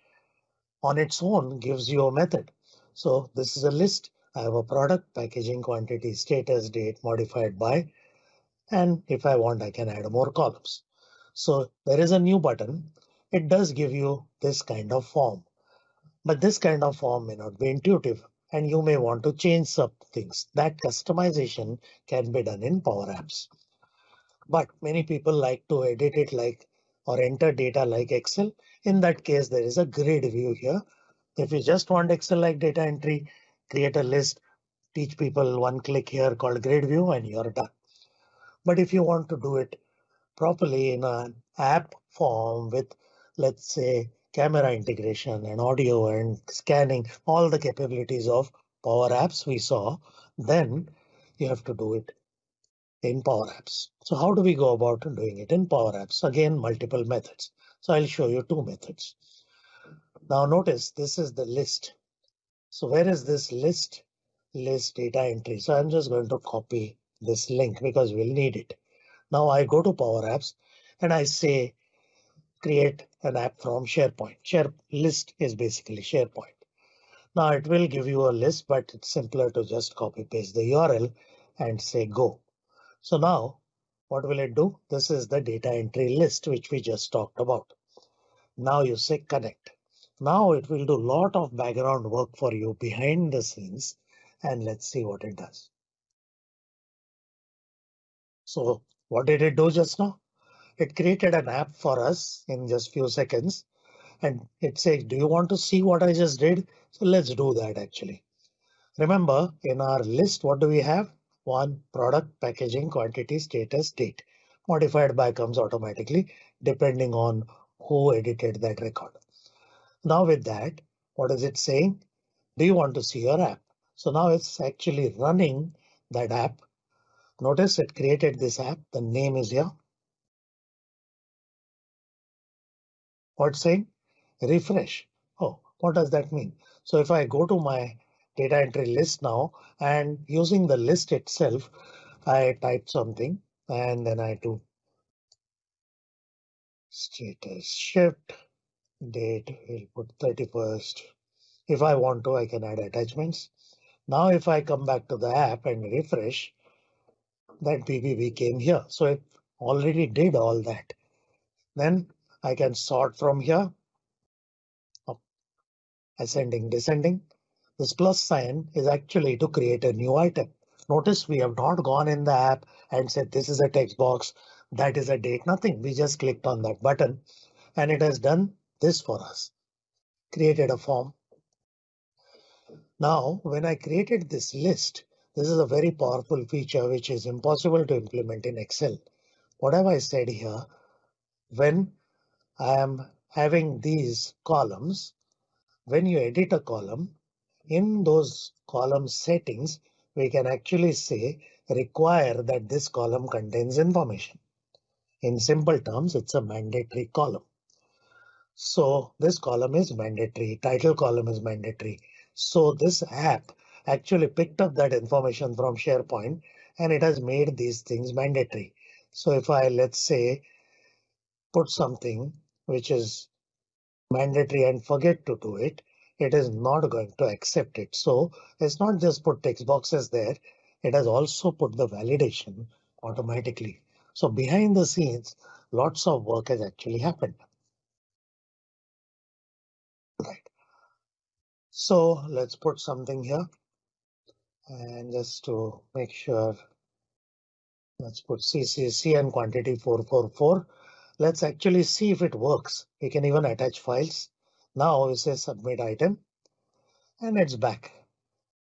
on its own gives you a method. So this is a list. I have a product, packaging, quantity, status, date, modified by, and if I want, I can add more columns. So there is a new button. It does give you this kind of form, but this kind of form may not be intuitive and you may want to change some things. That customization can be done in Power Apps. But many people like to edit it like or enter data like Excel. In that case, there is a grid view here. If you just want Excel like data entry, create a list, teach people one click here called grid view and you're done. But if you want to do it properly in an app form with, let's say, camera integration and audio and scanning, all the capabilities of Power Apps we saw, then you have to do it in Power Apps. So how do we go about doing it in Power Apps? Again, multiple methods. So I'll show you two methods. Now notice this is the list. So where is this list? List data entry. So I'm just going to copy this link because we'll need it. Now I go to Power Apps and I say create an app from SharePoint. Share list is basically SharePoint. Now it will give you a list, but it's simpler to just copy paste the URL and say go. So now what will it do? This is the data entry list, which we just talked about. Now you say connect. Now it will do a lot of background work for you behind the scenes. And let's see what it does. So what did it do just now? It created an app for us in just few seconds. And it says, do you want to see what I just did? So let's do that actually. Remember in our list, what do we have? One product, packaging, quantity, status, date. Modified by comes automatically depending on who edited that record. Now with that, what is it saying? Do you want to see your app? So now it's actually running that app Notice it created this app. The name is here. What's saying? Refresh. Oh, what does that mean? So if I go to my data entry list now and using the list itself, I type something and then I do status shift date. We'll put 31st. If I want to, I can add attachments. Now, if I come back to the app and refresh, that PBB came here. So it already did all that. Then I can sort from here. Ascending, descending. This plus sign is actually to create a new item. Notice we have not gone in the app and said this is a text box, that is a date, nothing. We just clicked on that button and it has done this for us. Created a form. Now, when I created this list, this is a very powerful feature which is impossible to implement in Excel. What have I said here? When I am having these columns, when you edit a column, in those column settings, we can actually say require that this column contains information. In simple terms, it's a mandatory column. So this column is mandatory, title column is mandatory. So this app actually picked up that information from SharePoint and it has made these things mandatory. So if I let's say put something which is mandatory and forget to do it, it is not going to accept it. So it's not just put text boxes there. It has also put the validation automatically. So behind the scenes, lots of work has actually happened. Right. So let's put something here. And just to make sure, let's put CCC and quantity 444. Let's actually see if it works. We can even attach files. Now we say submit item and it's back.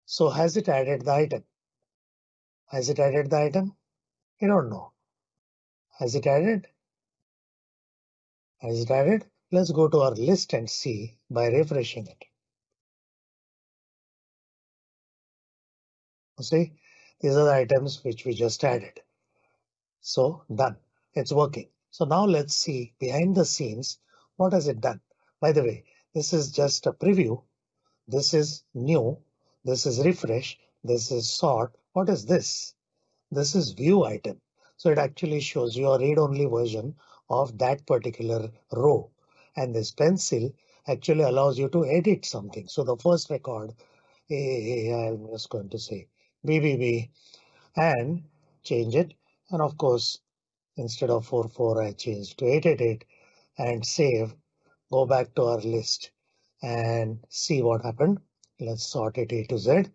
So has it added the item? Has it added the item? You don't know. Has it added? Has it added? Let's go to our list and see by refreshing it. See, these are the items which we just added. So done. It's working. So now let's see behind the scenes, what has it done? By the way, This is just a preview. This is new. This is refresh. This is sort. What is this? This is view item. So it actually shows you a read only version of that particular row. And this pencil actually allows you to edit something. So the first record, I'm just going to say BBB and change it. And of course, instead of 44, I changed to 888 and save. Go back to our list and see what happened. Let's sort it A to Z.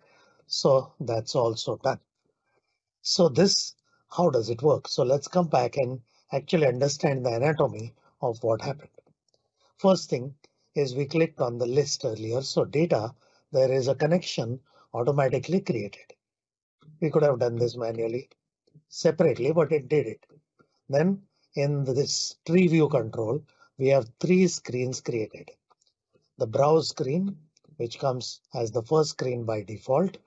So that's also done. So this, how does it work? So let's come back and actually understand the anatomy of what happened. First thing is we clicked on the list earlier. So data, there is a connection automatically created. We could have done this manually separately, but it did it. Then in this tree view control, we have three screens created. The browse screen, which comes as the first screen by default.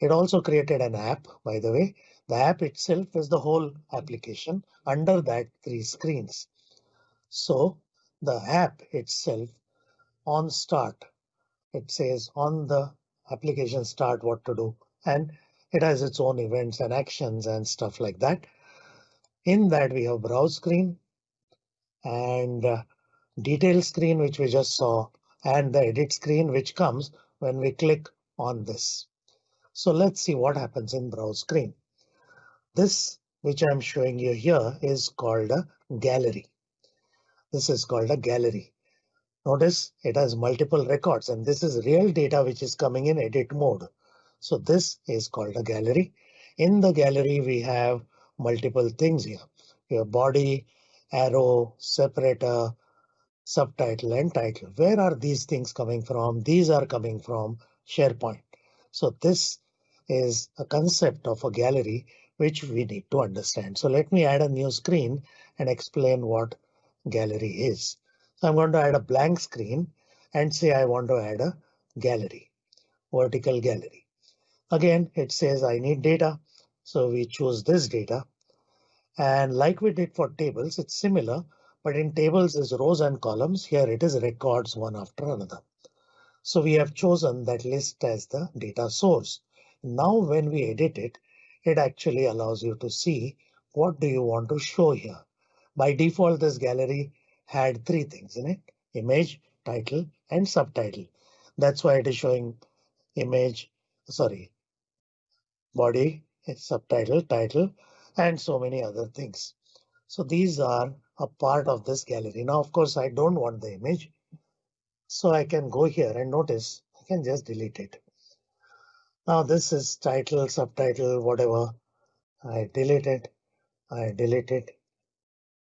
It also created an app, by the way. The app itself is the whole application under that three screens. So the app itself on start, it says on the application start what to do and it has its own events and actions and stuff like that. In that we have browse screen and detail screen, which we just saw, and the edit screen, which comes when we click on this. So let's see what happens in browse screen. This, which I'm showing you here, is called a gallery. This is called a gallery. Notice it has multiple records and this is real data which is coming in edit mode. So this is called a gallery. In the gallery, we have multiple things here. Your body, arrow, separator, subtitle and title. Where are these things coming from? These are coming from SharePoint. So this is a concept of a gallery which we need to understand. So let me add a new screen and explain what gallery is. So I'm going to add a blank screen and say I want to add a gallery, vertical gallery. Again, it says I need data. So we choose this data. And like we did for tables, it's similar, but in tables is rows and columns. Here it is records one after another. So we have chosen that list as the data source. Now when we edit it, it actually allows you to see what do you want to show here. By default, this gallery had three things in it, image, title, and subtitle. That's why it is showing image, sorry, body, subtitle, title, and so many other things. So these are a part of this gallery. Now, of course, I don't want the image. So I can go here and notice I can just delete it. Now this is title, subtitle, whatever. I delete it. I delete it.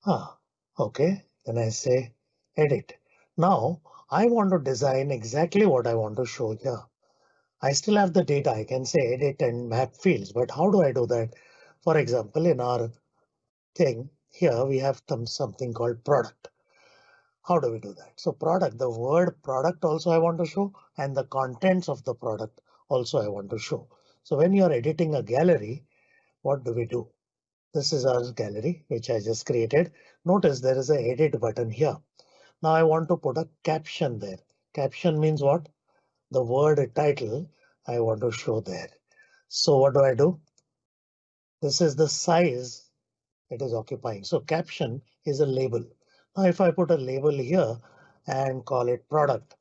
Ah, OK. Then I say edit. Now I want to design exactly what I want to show here. I still have the data. I can say edit and map fields, but how do I do that? For example, in our thing here, we have something called product. How do we do that? So product, the word product also I want to show and the contents of the product also I want to show. So when you're editing a gallery, what do we do? This is our gallery, which I just created. Notice there is a edit button here. Now I want to put a caption there. Caption means what? The word title I want to show there. So what do I do? This is the size it is occupying. So caption is a label. Now if I put a label here and call it product,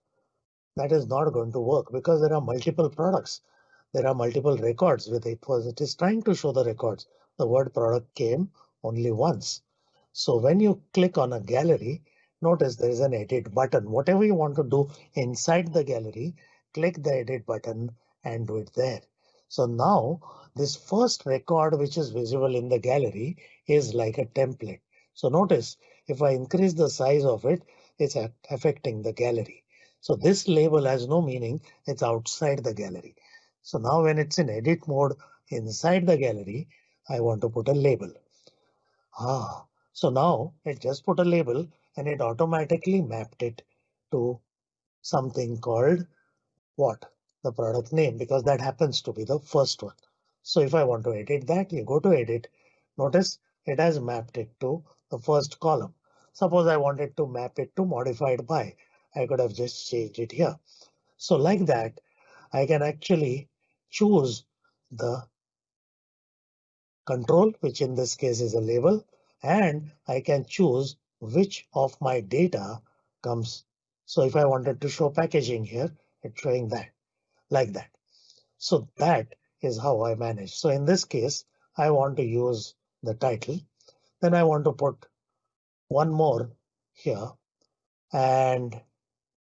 that is not going to work because there are multiple products. There are multiple records with it was it is trying to show the records. The word product came only once. So when you click on a gallery, notice there is an edit button. Whatever you want to do inside the gallery, click the edit button and do it there. So now this first record which is visible in the gallery is like a template. So notice if I increase the size of it, it's affecting the gallery. So this label has no meaning. It's outside the gallery. So now when it's in edit mode inside the gallery, I want to put a label. Ah, so now it just put a label and it automatically mapped it to something called what? The product name because that happens to be the first one. So if I want to edit that, you go to edit. Notice it has mapped it to the first column. Suppose I wanted to map it to modified by. I could have just changed it here. So like that, I can actually choose the control, which in this case is a label, and I can choose which of my data comes. So if I wanted to show packaging here, it's showing that like that. So that is how I manage. So in this case, I want to use the title. Then I want to put one more here and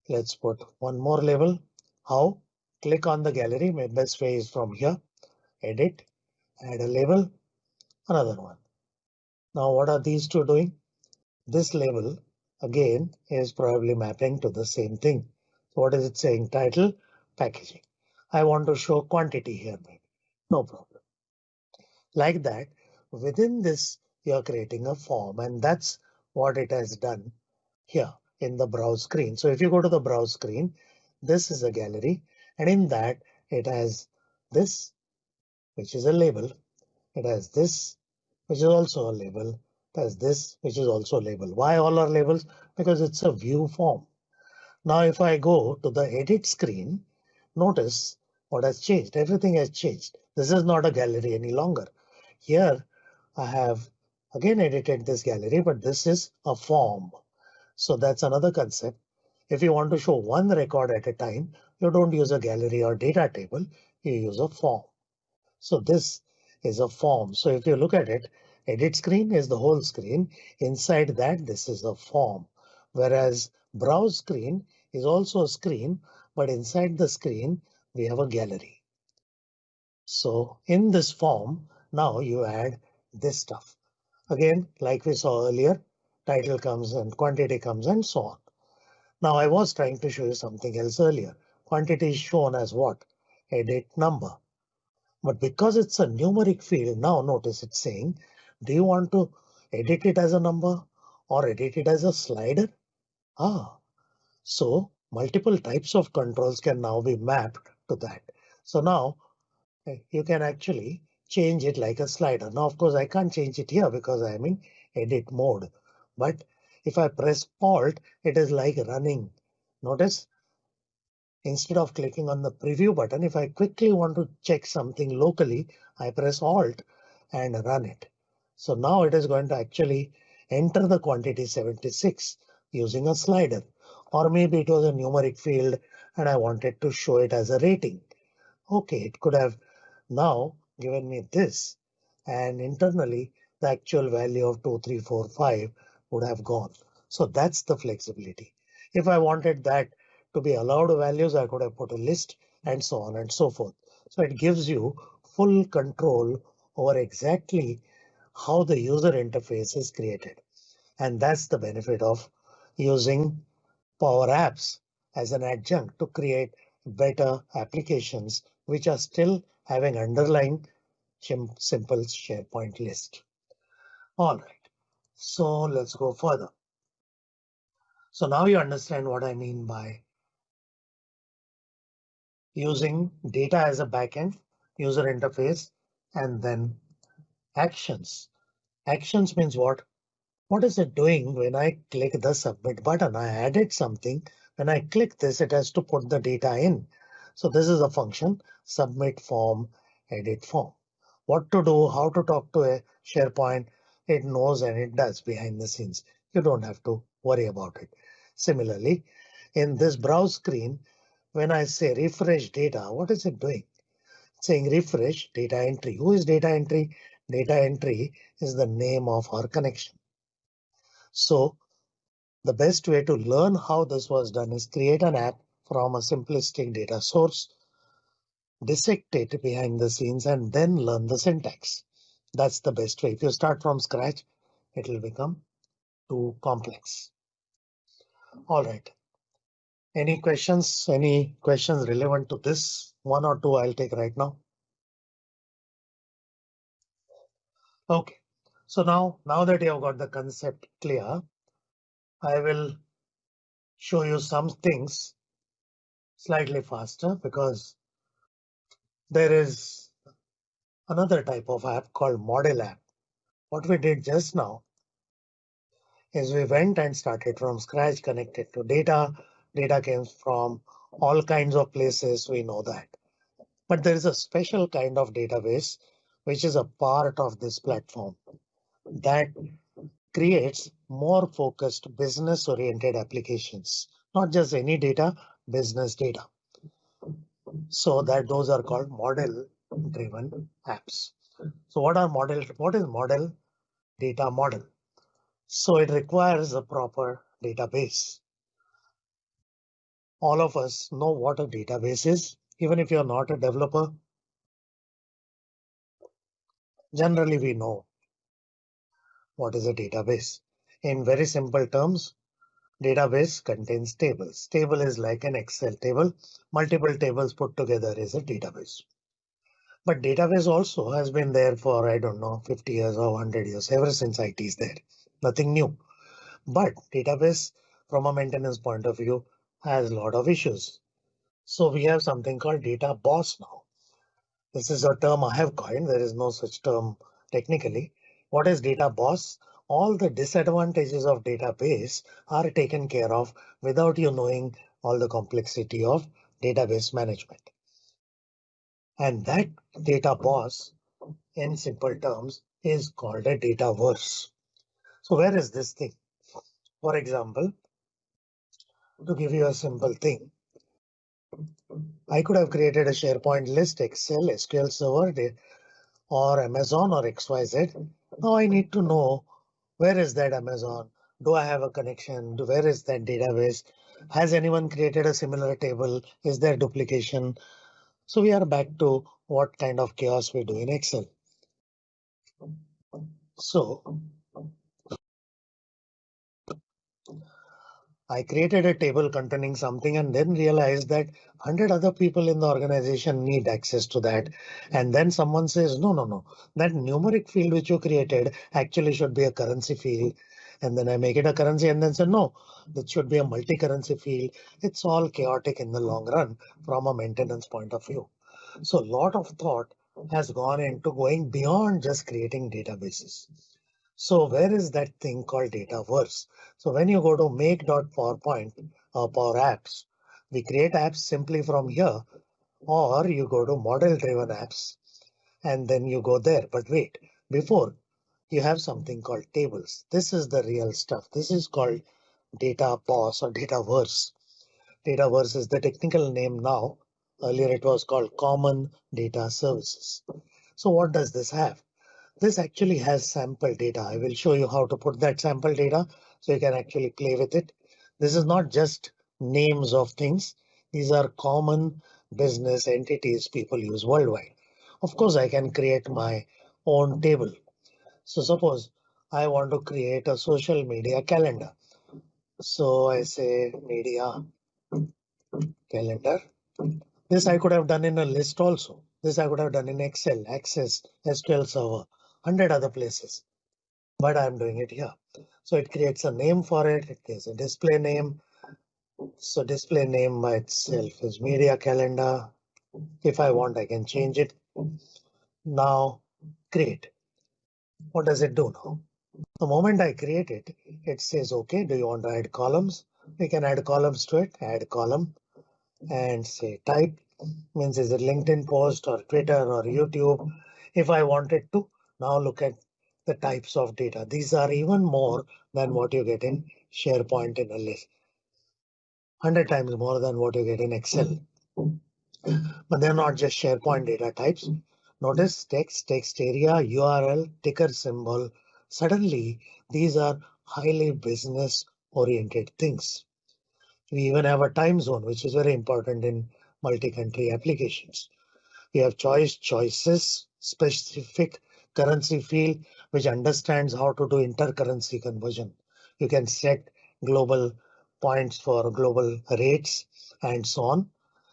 let's put one more label. How? Click on the gallery. My best way is from here. Edit, add a label, another one. Now what are these two doing? This label again is probably mapping to the same thing. So what is it saying? Title, packaging. I want to show quantity here. No problem. Like that, within this, you're creating a form and that's what it has done here in the browse screen. So if you go to the browse screen, this is a gallery and in that it has this, which is a label. It has this, which is also a label. It has this, which is also a label. Why all are labels? Because it's a view form. Now, if I go to the edit screen, notice what has changed. Everything has changed. This is not a gallery any longer. Here I have again edited this gallery, but this is a form. So that's another concept. If you want to show one record at a time, you don't use a gallery or data table, you use a form. So this is a form. So if you look at it, edit screen is the whole screen. Inside that, this is a form. Whereas browse screen is also a screen, but inside the screen, we have a gallery. So in this form, now you add this stuff. Again, like we saw earlier, title comes and quantity comes and so on. Now I was trying to show you something else earlier. Quantity is shown as what? Edit number. But because it's a numeric field, now notice it's saying, do you want to edit it as a number or edit it as a slider? Ah, so multiple types of controls can now be mapped to that. So now eh, you can actually change it like a slider. Now, of course, I can't change it here because I'm in edit mode. But if I press Alt, it is like running. Notice instead of clicking on the preview button, if I quickly want to check something locally, I press Alt and run it. So now it is going to actually enter the quantity 76 using a slider. Or maybe it was a numeric field and I wanted to show it as a rating. OK, it could have now given me this and internally the actual value of 2345 would have gone. So that's the flexibility. If I wanted that to be allowed values, I could have put a list and so on and so forth. So it gives you full control over exactly how the user interface is created. And that's the benefit of using Power Apps as an adjunct to create better applications which are still having underlying simple SharePoint list. All right, so let's go further. So now you understand what I mean by using data as a backend, user interface, and then actions. Actions means what? What is it doing when I click the submit button? I added something. When I click this, it has to put the data in. So this is a function submit form, edit form. What to do, how to talk to a SharePoint, it knows and it does behind the scenes. You don't have to worry about it. Similarly, in this browse screen, when I say refresh data, what is it doing? Saying refresh data entry. Who is data entry? Data entry is the name of our connection. So the best way to learn how this was done is create an app from a simplistic data source, dissect it behind the scenes, and then learn the syntax. That's the best way. If you start from scratch, it will become too complex. All right. Any questions? Any questions relevant to this? One or two I'll take right now. OK, so now, now that you have got the concept clear, I will show you some things slightly faster because there is another type of app called model app. What we did just now is we went and started from scratch, connected to data, Data came from all kinds of places, we know that. But there is a special kind of database which is a part of this platform that creates more focused business oriented applications, not just any data, business data. So that those are called model driven apps. So what are model? What is model data model? So it requires a proper database. All of us know what a database is, even if you're not a developer. Generally, we know what is a database. In very simple terms, database contains tables. Table is like an Excel table. Multiple tables put together is a database. But database also has been there for, I don't know, 50 years or 100 years, ever since IT is there. Nothing new. But database from a maintenance point of view has a lot of issues. So we have something called data boss now. This is a term I have coined. There is no such term technically. What is data boss? All the disadvantages of database are taken care of without you knowing all the complexity of database management. And that data boss, in simple terms, is called a dataverse. So where is this thing? For example, to give you a simple thing, I could have created a SharePoint list, Excel, SQL Server, or Amazon or XYZ. Now I need to know where is that Amazon? Do I have a connection? Where is that database? Has anyone created a similar table? Is there duplication? So we are back to what kind of chaos we do in Excel. So I created a table containing something and then realized that 100 other people in the organization need access to that. And then someone says, no, no, no, that numeric field which you created actually should be a currency field. And then I make it a currency and then say, no, that should be a multi-currency field. It's all chaotic in the long run from a maintenance point of view. So a lot of thought has gone into going beyond just creating databases. So where is that thing called Dataverse? So when you go to make.powerpoint or Power Apps, we create apps simply from here, or you go to model driven apps and then you go there. But wait, before you have something called tables. This is the real stuff. This is called data boss or dataverse. Dataverse is the technical name now Earlier it was called Common Data Services. So what does this have? This actually has sample data. I will show you how to put that sample data so you can actually play with it. This is not just names of things. These are common business entities people use worldwide. Of course, I can create my own table. So suppose I want to create a social media calendar. So I say media calendar. This I could have done in a list also. This I could have done in Excel, Access, SQL Server, 100 other places. But I'm doing it here. So it creates a name for it. It gives a display name. So display name by itself is media calendar. If I want, I can change it. Now create. What does it do now? The moment I create it, it says, OK, do you want to add columns? We can add columns to it, add column and say type means is it LinkedIn post or Twitter or YouTube. If I wanted to now look at the types of data, these are even more than what you get in SharePoint in a list. 100 times more than what you get in Excel. But they're not just SharePoint data types. Notice text, text area, URL, ticker symbol. Suddenly, these are highly business oriented things. We even have a time zone, which is very important in multi-country applications. We have choice choices, specific currency field, which understands how to do intercurrency conversion. You can set global points for global rates and so on.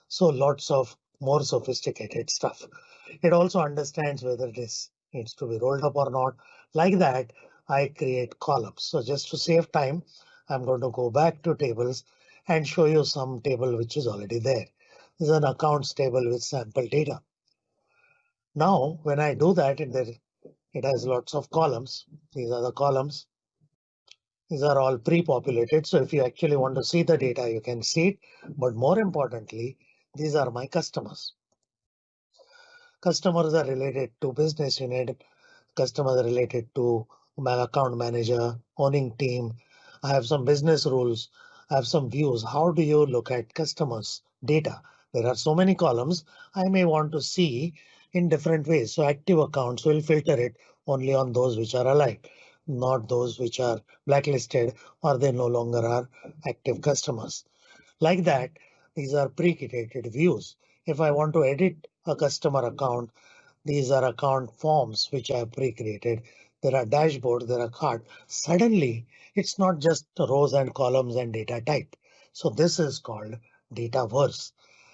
So lots of more sophisticated stuff. It also understands whether this needs to be rolled up or not. Like that, I create columns. So just to save time, I'm going to go back to tables and show you some table which is already there. This is an accounts table with sample data. Now, when I do that, there, it has lots of columns. These are the columns. These are all pre-populated. So if you actually want to see the data, you can see it. But more importantly, these are my customers. Customers are related to business unit, customers are related to my account manager, owning team. I have some business rules. I have some views. How do you look at customers data? There are so many columns I may want to see in different ways. So active accounts will filter it only on those which are alive, not those which are blacklisted or they no longer are active customers. Like that, these are pre-created views. If I want to edit a customer account, these are account forms which I pre-created. There are dashboards, there are card. Suddenly, it's not just rows and columns and data type. So this is called Dataverse.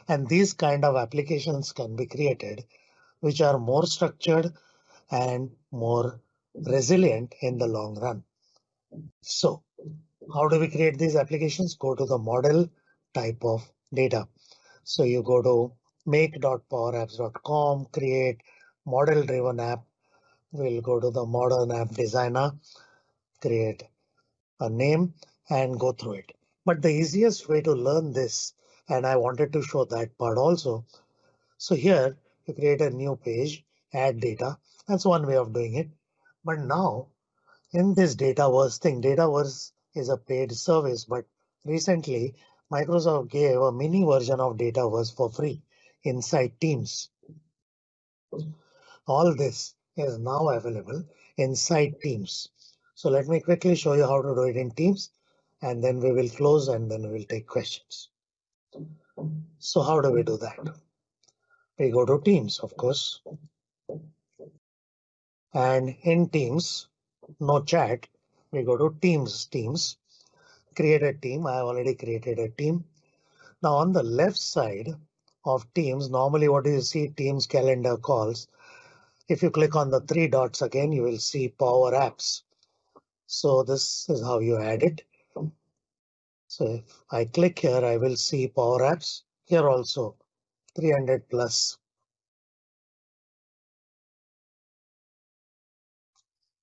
And these kind of applications can be created, which are more structured and more resilient in the long run. So how do we create these applications? Go to the model type of data. So you go to make.powerapps.com, create model driven app. We'll go to the modern app designer, create a name and go through it. But the easiest way to learn this, and I wanted to show that part also. So here you create a new page, add data. That's one way of doing it. But now in this Dataverse thing, Dataverse is a paid service, but recently Microsoft gave a mini version of Dataverse for free inside Teams. All this is now available inside Teams. So let me quickly show you how to do it in Teams and then we will close and then we'll take questions. So how do we do that? We go to Teams, of course. And in Teams, no chat, we go to Teams, Teams, create a team. I have already created a team. Now on the left side of Teams, normally what do you see? Teams calendar calls. If you click on the three dots again, you will see Power Apps. So this is how you add it. So if I click here, I will see Power Apps here also 300 plus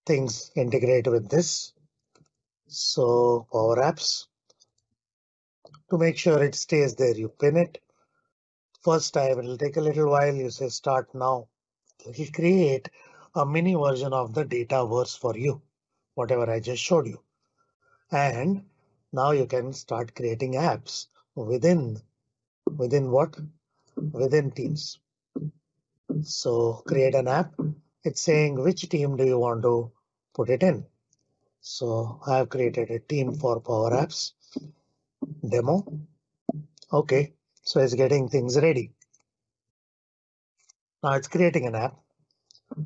things integrate with this. So Power Apps. To make sure it stays there, you pin it. First time, it'll take a little while. You say start now. It'll create a mini version of the data Dataverse for you, whatever I just showed you. And now you can start creating apps within within what? Within Teams. So create an app. It's saying which team do you want to put it in? So I have created a team for Power Apps demo. OK, so it's getting things ready. Now it's creating an app.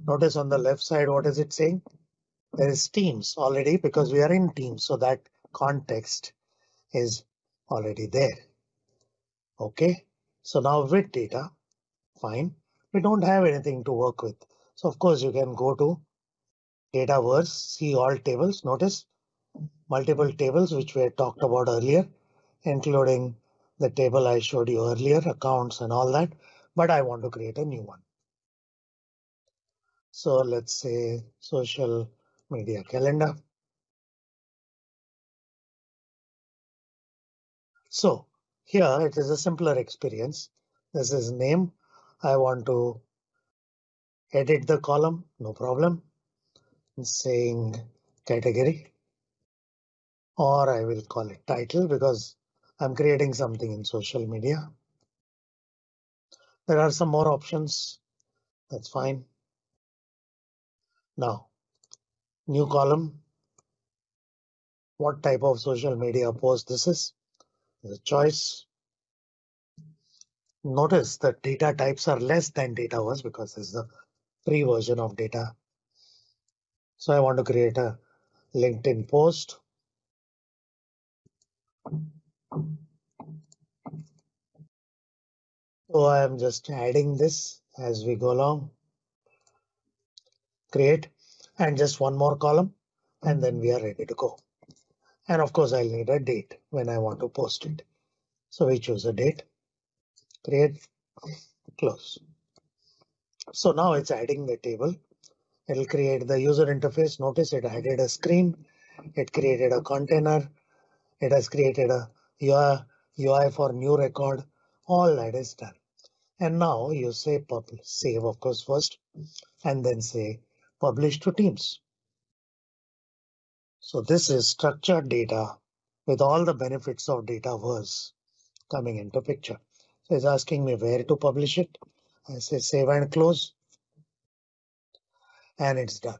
Notice on the left side, what is it saying? There is Teams already because we are in Teams, so that context is already there. OK, so now with data, fine. We don't have anything to work with. So of course you can go to Dataverse, see all tables. Notice multiple tables which we had talked about earlier, including the table I showed you earlier, accounts and all that. But I want to create a new one. So let's say social media calendar. So here it is a simpler experience. This is name. I want to edit the column, no problem saying category or I will call it title because I'm creating something in social media. There are some more options. That's fine. Now, new column. What type of social media post this is? The choice. Notice that data types are less than Dataverse because this is the free version of data so I want to create a LinkedIn post. So I am just adding this as we go along. Create and just one more column and then we are ready to go. And of course, I'll need a date when I want to post it. So we choose a date, create, close. So now it's adding the table It'll create the user interface. Notice it added a screen It created a container. It has created a UI, for new record. All that is done. And now you say publish, save of course first, and then say publish to teams. So this is structured data with all the benefits of Dataverse coming into picture. So it's asking me where to publish it. I say save and close. And it's done.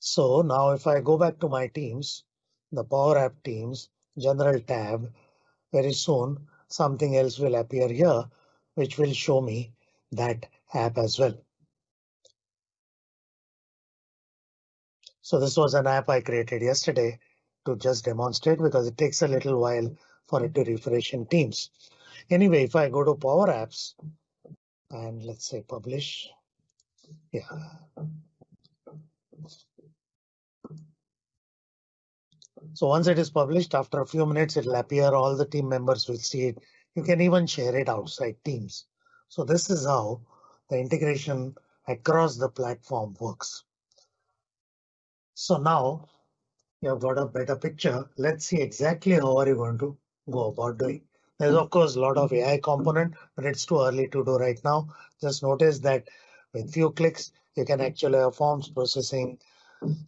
So now if I go back to my teams, the Power App Teams General tab, very soon something else will appear here, which will show me that app as well. So this was an app I created yesterday to just demonstrate because it takes a little while for it to refresh in Teams. Anyway, if I go to Power Apps and let's say publish, yeah. So once it is published, after a few minutes, it'll appear. All the team members will see it. You can even share it outside Teams. So this is how the integration across the platform works. So now you've got a better picture. Let's see exactly how are you going to go about doing. There's of course a lot of AI component, but it's too early to do right now. Just notice that with few clicks, you can actually have forms processing.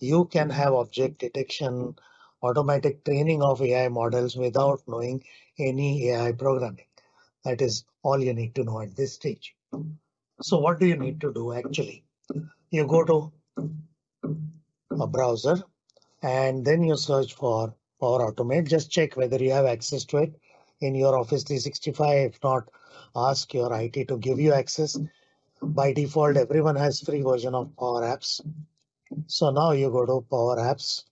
You can have object detection, automatic training of AI models without knowing any AI programming. That is all you need to know at this stage. So what do you need to do actually? You go to a browser and then you search for Power Automate. Just check whether you have access to it in your Office 365. If not, ask your IT to give you access. By default, everyone has free version of Power Apps. So now you go to Power Apps,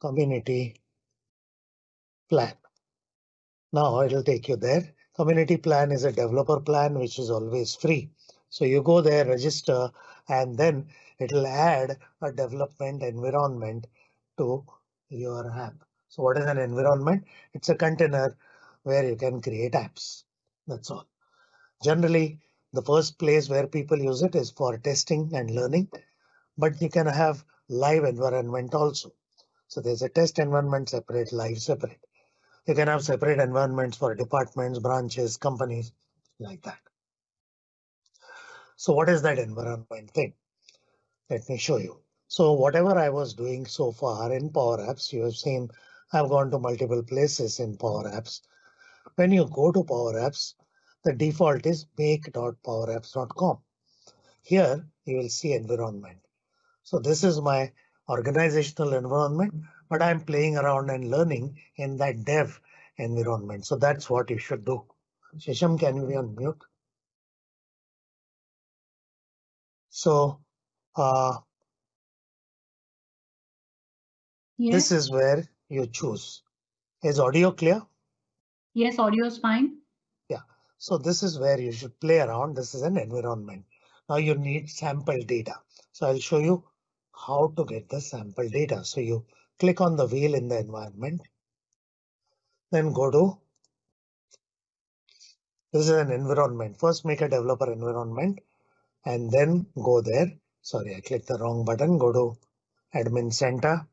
Community Plan. Now it'll take you there. Community Plan is a developer plan, which is always free. So you go there, register, and then it'll add a development environment to your app. So what is an environment? It's a container where you can create apps. That's all. Generally, the first place where people use it is for testing and learning, but you can have live environment also. So there's a test environment separate, live separate. You can have separate environments for departments, branches, companies like that. So what is that environment thing? Let me show you. So whatever I was doing so far in Power Apps, you have seen I've gone to multiple places in Power Apps. When you go to Power Apps, the default is make.powerapps.com. Here you will see environment. So this is my organizational environment, but I'm playing around and learning in that dev environment. So that's what you should do. Shisham, can you be on mute? So uh, Yes. this is where you choose. Is audio clear? Yes, audio is fine. Yeah, so this is where you should play around. This is an environment. Now you need sample data. So I'll show you how to get the sample data. So you click on the wheel in the environment. Then go to. This is an environment. First make a developer environment and then go there. Sorry, I clicked the wrong button. Go to admin center.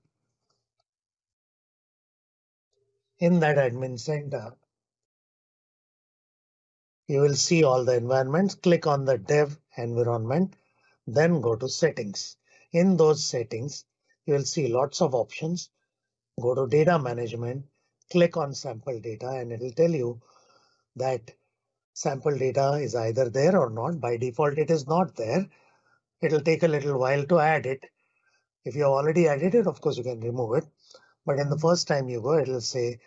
In that admin center, you will see all the environments. Click on the dev environment, then go to settings. In those settings, you will see lots of options. Go to data management, click on sample data, and it will tell you that sample data is either there or not. By default, it is not there. It'll take a little while to add it. If you have already added it, of course, you can remove it. But in the mm-hmm. first time you go, it'll say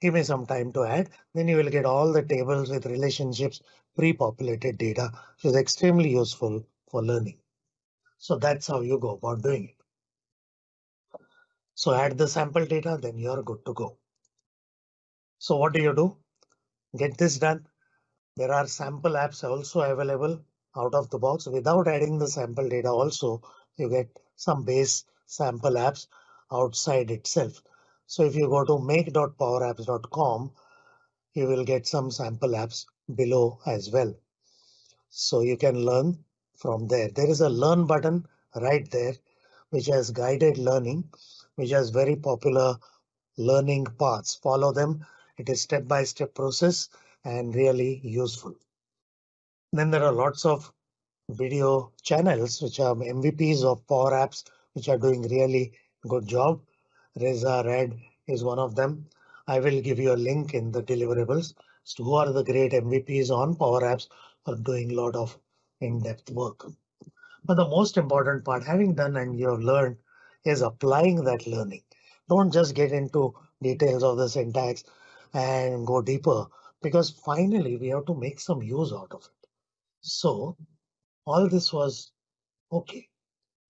give me some time to add, then you will get all the tables with relationships, pre-populated data, which is extremely useful for learning. So that's how you go about doing it. So add the sample data, then you're good to go. So what do you do? Get this done. There are sample apps also available out of the box without adding the sample data also you get some base sample apps outside itself. So if you go to make.powerapps.com, you will get some sample apps below as well. So you can learn from there. There is a learn button right there. which has guided learning, which has very popular learning paths. Follow them. It is step-by-step process and really useful. Then there are lots of video channels which are MVPs of Power Apps, which are doing really good job. Reza Red is one of them. I will give you a link in the deliverables to who are the great MVPs on Power Apps are doing a lot of in-depth work. But the most important part, having done and you have learned, is applying that learning. Don't just get into details of the syntax and go deeper because finally we have to make some use out of it. So all this was okay.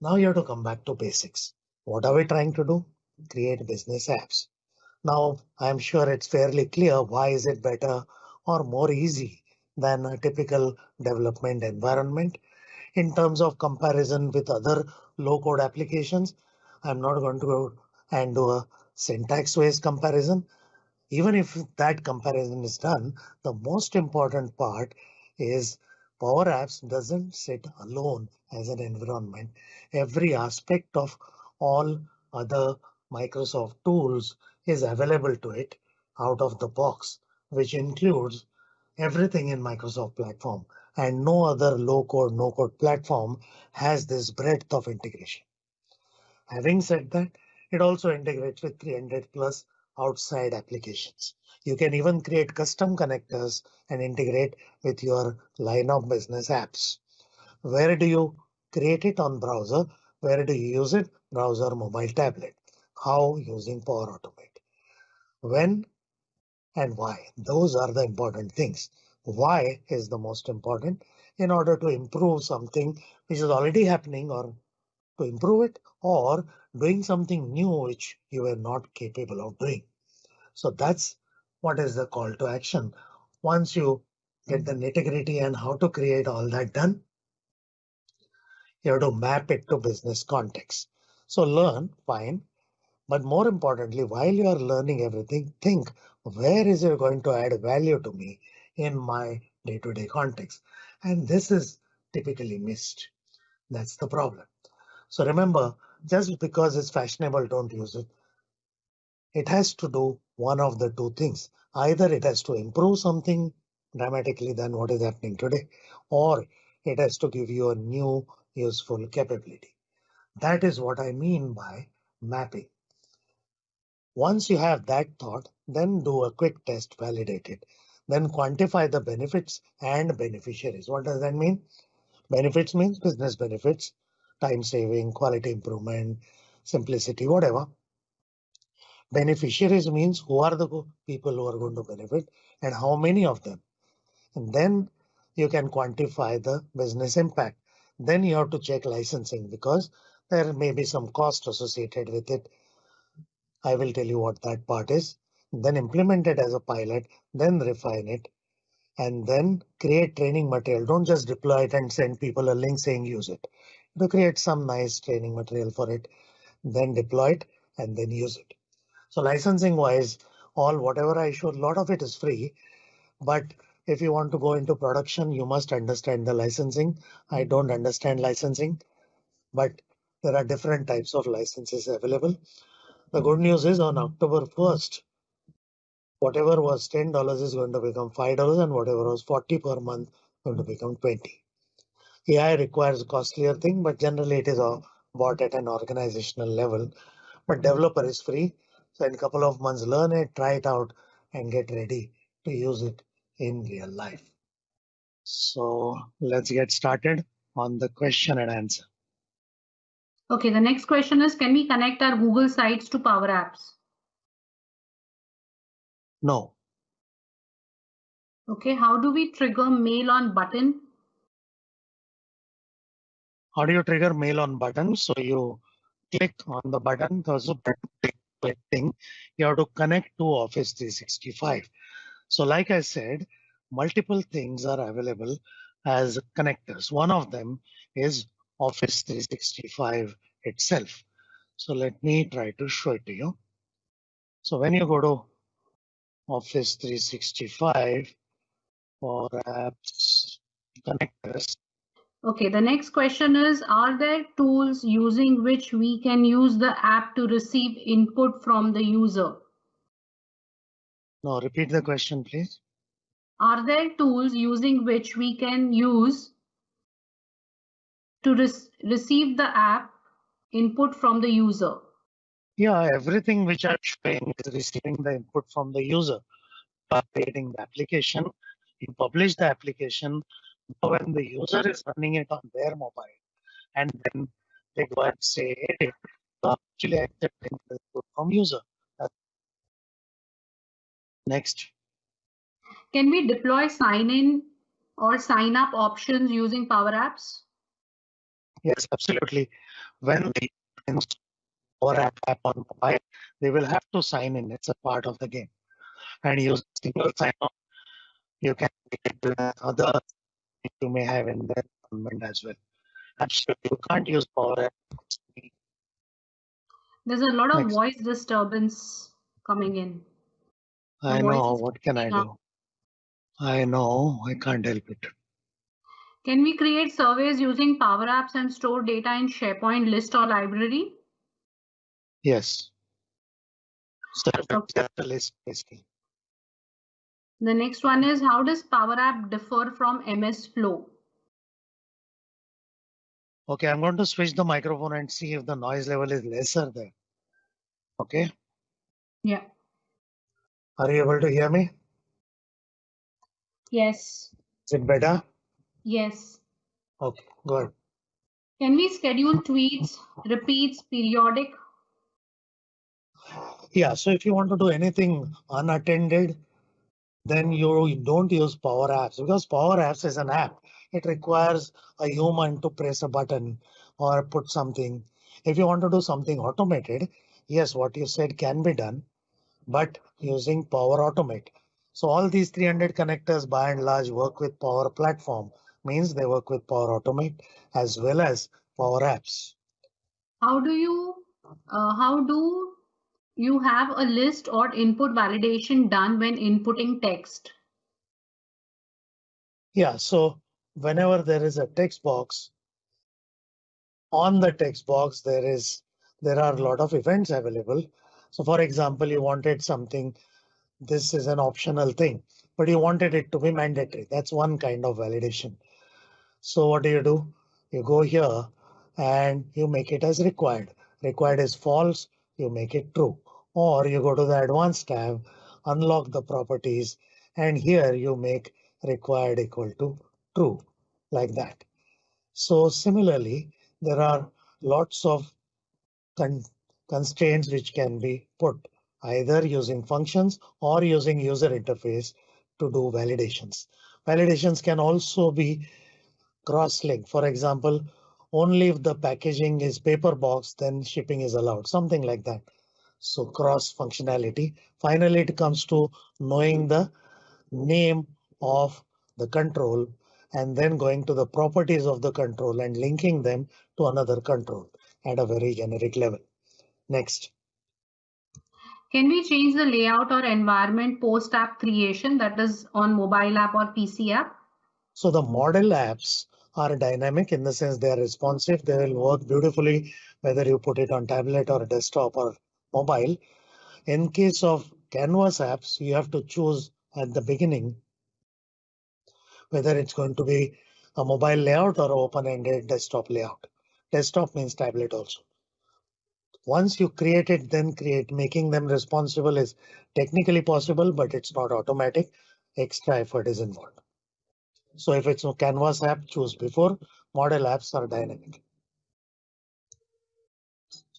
Now you have to come back to basics. What are we trying to do? Create business apps. Now I'm sure it's fairly clear why is it better or more easy than a typical development environment in terms of comparison with other low code applications. I'm not going to go and do a syntax based comparison. Even if that comparison is done, the most important part is Power Apps doesn't sit alone as an environment. Every aspect of all other Microsoft tools is available to it out of the box, which includes everything in Microsoft platform and no other low code, no code platform has this breadth of integration. Having said that, it also integrates with 300 plus outside applications. You can even create custom connectors and integrate with your line of business apps. Where do you create it on browser? Where do you use it? Browser, mobile, tablet. How using Power Automate. When and why? Those are the important things. Why is the most important in order to improve something which is already happening or to improve it or doing something new which you were not capable of doing. So that's what is the call to action. Once you get the nitty gritty and how to create all that done, you have to map it to business context. So learn, fine. But more importantly, while you are learning everything, think where is it going to add value to me in my day to day context? And this is typically missed. That's the problem. So remember, just because it's fashionable, don't use it. It has to do one of the two things. Either it has to improve something dramatically than what is happening today, or it has to give you a new useful capability. That is what I mean by mapping. Once you have that thought, then do a quick test, validate it, then quantify the benefits and beneficiaries. What does that mean? Benefits means business benefits, time saving, quality improvement, simplicity, whatever. Beneficiaries means who are the people who are going to benefit and how many of them. And then you can quantify the business impact. Then you have to check licensing because there may be some cost associated with it. I will tell you what that part is. Then implement it as a pilot, then refine it, and then create training material. Don't just deploy it and send people a link saying use it. To create some nice training material for it, then deploy it and then use it. So licensing wise, all whatever I showed, a lot of it is free. But if you want to go into production, you must understand the licensing. I don't understand licensing, but there are different types of licenses available. The good news is on October 1st, whatever was $10 is going to become $5 and whatever was 40 per month going to become 20. AI requires a costlier thing, but generally it is bought at an organizational level. But mm-hmm. developer is free so in a couple of months, learn it, try it out, and get ready to use it in real life. So let's get started on the question and answer. Okay, the next question is, can we connect our Google Sites to Power Apps? No. Okay, how do we trigger mail on button? You trigger mail on button? So you click on the button, there's a thing, you have to connect to Office 365. So like I said, multiple things are available as connectors. One of them is Office 365 itself. So let me try to show it to you. So when you go to Office 365 for apps connectors, Okay, the next question is, are there tools using which we can use the app to receive input from the user? No, repeat the question, please. Are there tools using which we can use to re receive the app input from the user? Yeah, everything which I'm showing is receiving the input from the user. By creating the application, you publish the application when the user is running it on their mobile, and then they go and say, hey, actually accepting the input from user. Next. Can we deploy sign in or sign up options using Power Apps? Yes, absolutely. When they install or app, app on mobile, they will have to sign in. It's a part of the game. And use single sign on, you can get other you may have in the environment as well. Absolutely, you can't use Power There's a lot of Next. voice disturbance coming in. I know. What can I do? I know. I can't help it. Can we create surveys using Power Apps and store data in SharePoint list or library? Yes. So Okay. the list basically. The next one is how does Power App differ from MS Flow? Okay, I'm going to switch the microphone and see if the noise level is lesser there. Okay, Yeah. are you able to hear me? Yes. Is it better? Yes. Okay, good. Can we schedule tweets, repeats, periodic? Yeah, so if you want to do anything unattended, then you don't use Power Apps because Power Apps is an app. It requires a human to press a button or put something. If you want to do something automated, yes, what you said can be done, but using Power Automate. So all these 300 connectors by and large work with Power Platform means they work with Power Automate as well as Power Apps. How do you, uh, how do you have a list or input validation done when inputting text? Yeah, so whenever there is a text box, on the text box there is there are a lot of events available. So for example, you wanted something, this is an optional thing, but you wanted it to be mandatory. That's one kind of validation. So what do you do? You go here and you make it as required. Required is false, you make it true. Or you go to the advanced tab, unlock the properties, and here you make required equal to true like that. So similarly, there are lots of con constraints which can be put either using functions or using user interface to do validations. Validations can also be cross-link. For example, only if the packaging is paper box, then shipping is allowed, something like that. So cross functionality. Finally, it comes to knowing the name of the control and then going to the properties of the control and linking them to another control at a very generic level. Next. Can we change the layout or environment post app creation that is on mobile app or PC app? So the model apps are dynamic in the sense they are responsive. They will work beautifully whether you put it on tablet or desktop or mobile. In case of Canvas apps, you have to choose at the beginning whether it's going to be a mobile layout or open-ended desktop layout. Desktop means tablet also. Once you create it, then create making them responsible is technically possible, but it's not automatic. Extra effort is involved. So if it's a Canvas app, choose before. Model apps are dynamic.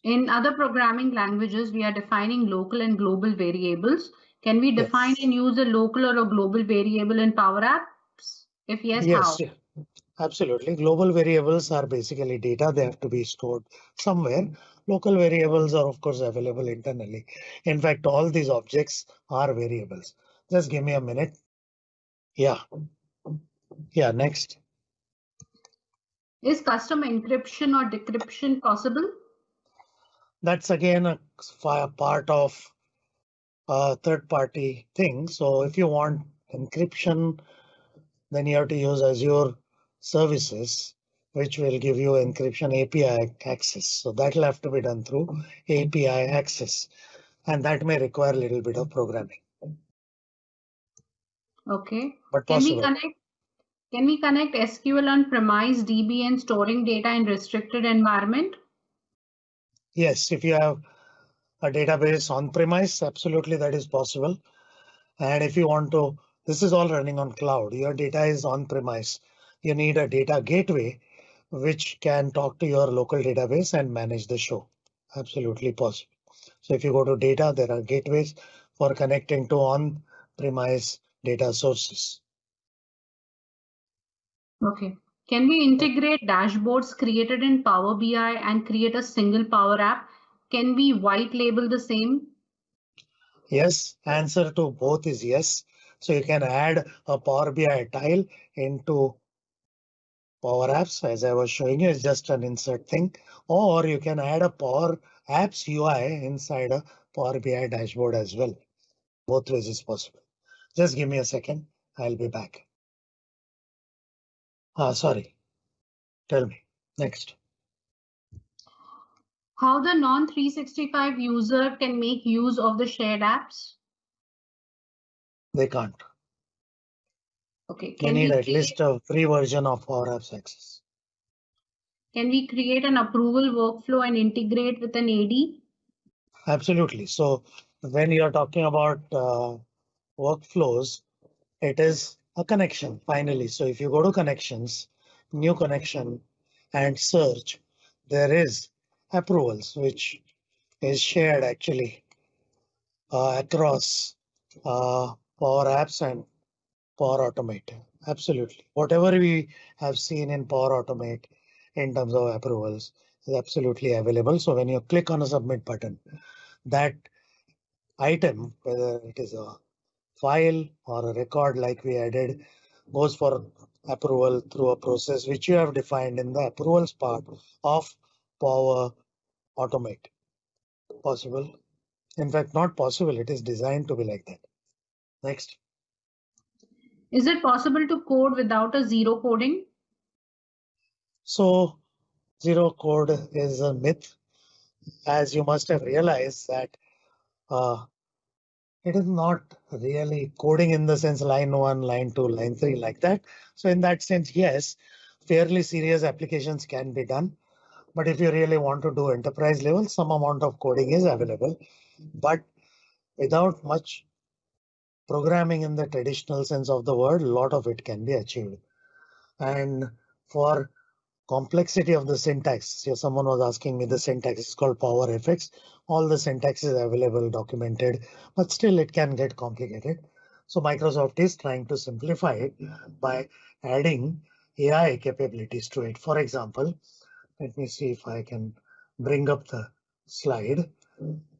In other programming languages, we are defining local and global variables. Can we define Yes. and use a local or a global variable in Power Apps? If yes, how? Yes, yeah, absolutely. Global variables are basically data. They have to be stored somewhere. Local variables are of course available internally. In fact, all these objects are variables. Just give me a minute. Yeah. Yeah, next. Is custom encryption or decryption possible? That's again a part of a third party thing. So if you want encryption, then you have to use Azure services. which will give you encryption API access. So that will have to be done through API access, and that may require a little bit of programming, Okay. but Can we connect? Can we connect SQL on premise DB and storing data in restricted environment? Yes, if you have a database on premise, absolutely that is possible. And if you want to, this is all running on cloud. Your data is on premise. You need a data gateway which can talk to your local database and manage the show. Absolutely possible. So if you go to data, there are gateways for connecting to on premise data sources. Okay. Can we integrate dashboards created in Power BI and create a single Power App? Can we white label the same? Yes, answer to both is yes. So you can add a Power BI tile into Power Apps, as I was showing you, it's just an insert thing, or you can add a Power Apps UI inside a Power BI dashboard as well. Both ways is possible. Just give me a second. I'll be back. Ah, sorry. Tell me. Next. How the non-365 user can make use of the shared apps? They can't. Okay. Can need we at least a free version of Power Apps Access. can we create an approval workflow and integrate with an AD? Absolutely. So when you're talking about uh, workflows, it is a connection finally. So if you go to connections, new connection and search, there is approvals, which is shared actually uh, across uh, Power Apps and Power Automate. Absolutely. Whatever we have seen in Power Automate in terms of approvals is absolutely available. So when you click on a submit button, that item, whether it is a file or a record like we added, goes for approval through a process which you have defined in the approvals part of Power Automate. Possible. In fact, not possible. It is designed to be like that. Next. Is it possible to code without a zero coding? So zero code is a myth, as you must have realized that uh, it is not really coding in the sense line one, line two, line three like that. So in that sense, yes, fairly serious applications can be done. But if you really want to do enterprise level, some amount of coding is available, but without much programming in the traditional sense of the word, a lot of it can be achieved. And for complexity of the syntax, so someone was asking me the syntax is called power PowerFX. All the syntax is available, documented, but still it can get complicated. So Microsoft is trying to simplify it by adding AI capabilities to it. For example, let me see if I can bring up the slide.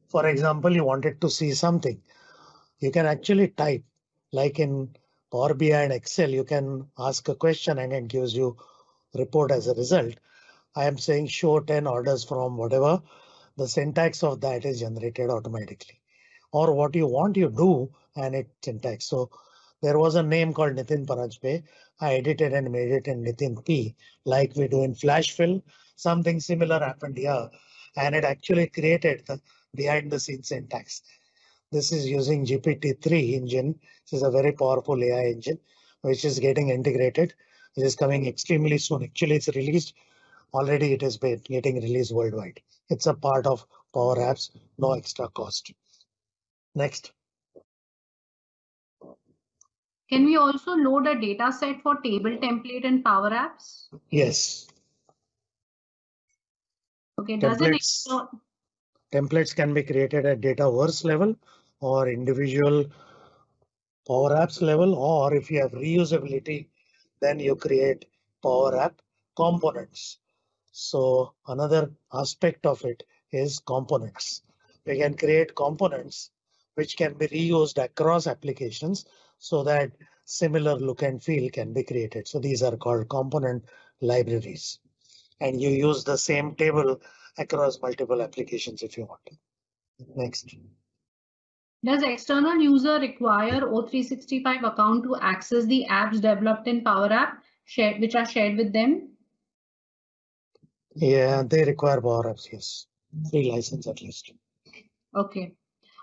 For example, you wanted to see something. You can actually type like in Power BI and Excel, you can ask a question and it gives you report as a result. I am saying show 10 orders from whatever the syntax of that is generated automatically or what you want you do and it syntax. So there was a name called Nitin Paranjape. I edited and made it in Nitin P like we do in Flash Fill. Something similar happened here and it actually created the behind the scenes syntax. This is using GPT-3 engine. This is a very powerful AI engine which is getting integrated. It is coming extremely soon. Actually, it's released already. It is getting released worldwide. It's a part of Power Apps, no extra cost. Next. Can we also load a data set for table template in Power Apps? Yes. Okay, does it Templates. Templates can be created at data Dataverse level or individual Power Apps level, or if you have reusability, then you create Power App components. So another aspect of it is components. We can create components which can be reused across applications so that similar look and feel can be created. So these are called component libraries. And you use the same table across multiple applications if you want. Next. Does external user require O365 account to access the apps developed in Power App shared, which are shared with them? Yeah, they require Power Apps, yes. Free license at least. Okay.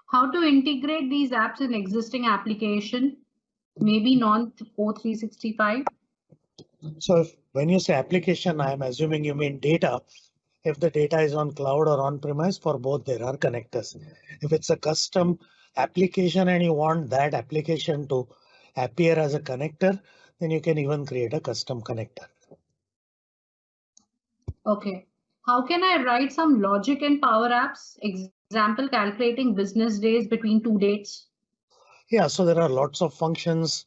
How to integrate these apps in existing application? Maybe non O365? So if, when you say application, I'm assuming you mean data. If the data is on cloud or on premise, for both there are connectors. If it's a custom application and you want that application to appear as a connector, then you can even create a custom connector. Okay. How can I write some logic in Power Apps? Example, calculating business days between two dates. Yeah, so there are lots of functions.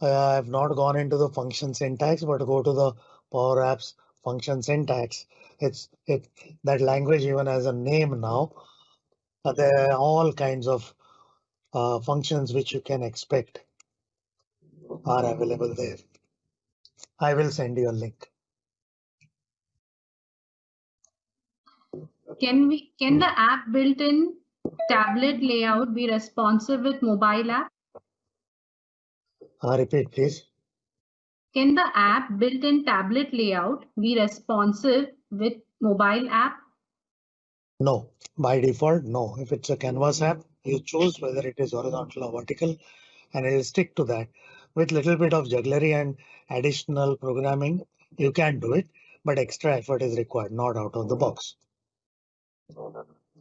Uh, I've not gone into the function syntax, but go to the Power Apps function syntax. It's it that language even has a name now. Uh, there are all kinds of functions which you can expect are available there. I will send you a link. Can we can the app built in tablet layout be responsive with mobile app? Uh, repeat, please. Can the app built in tablet layout be responsive with mobile app? No, by default, no. If it's a canvas app, you choose whether it is horizontal or vertical, and it will stick to that. With little bit of jugglery and additional programming, you can do it, but extra effort is required, not out of the box.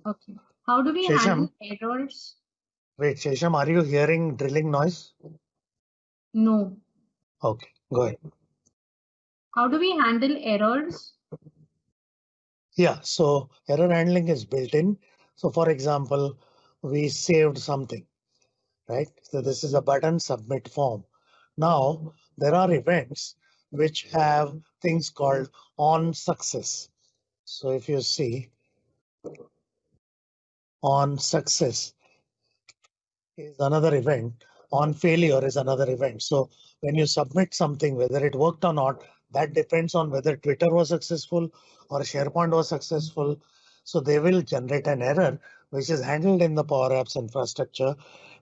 Okay. How do we Shesham? handle errors? Wait, Shesham, are you hearing drilling noise? No. Okay, go ahead. How do we handle errors? Yeah, so error handling is built in. So for example, we saved something, right? So this is a button submit form. Now there are events which have things called on success. So if you see on success is another event, on failure is another event. So when you submit something, whether it worked or not, that depends on whether Twitter was successful or SharePoint was successful. So they will generate an error which is handled in the Power Apps infrastructure.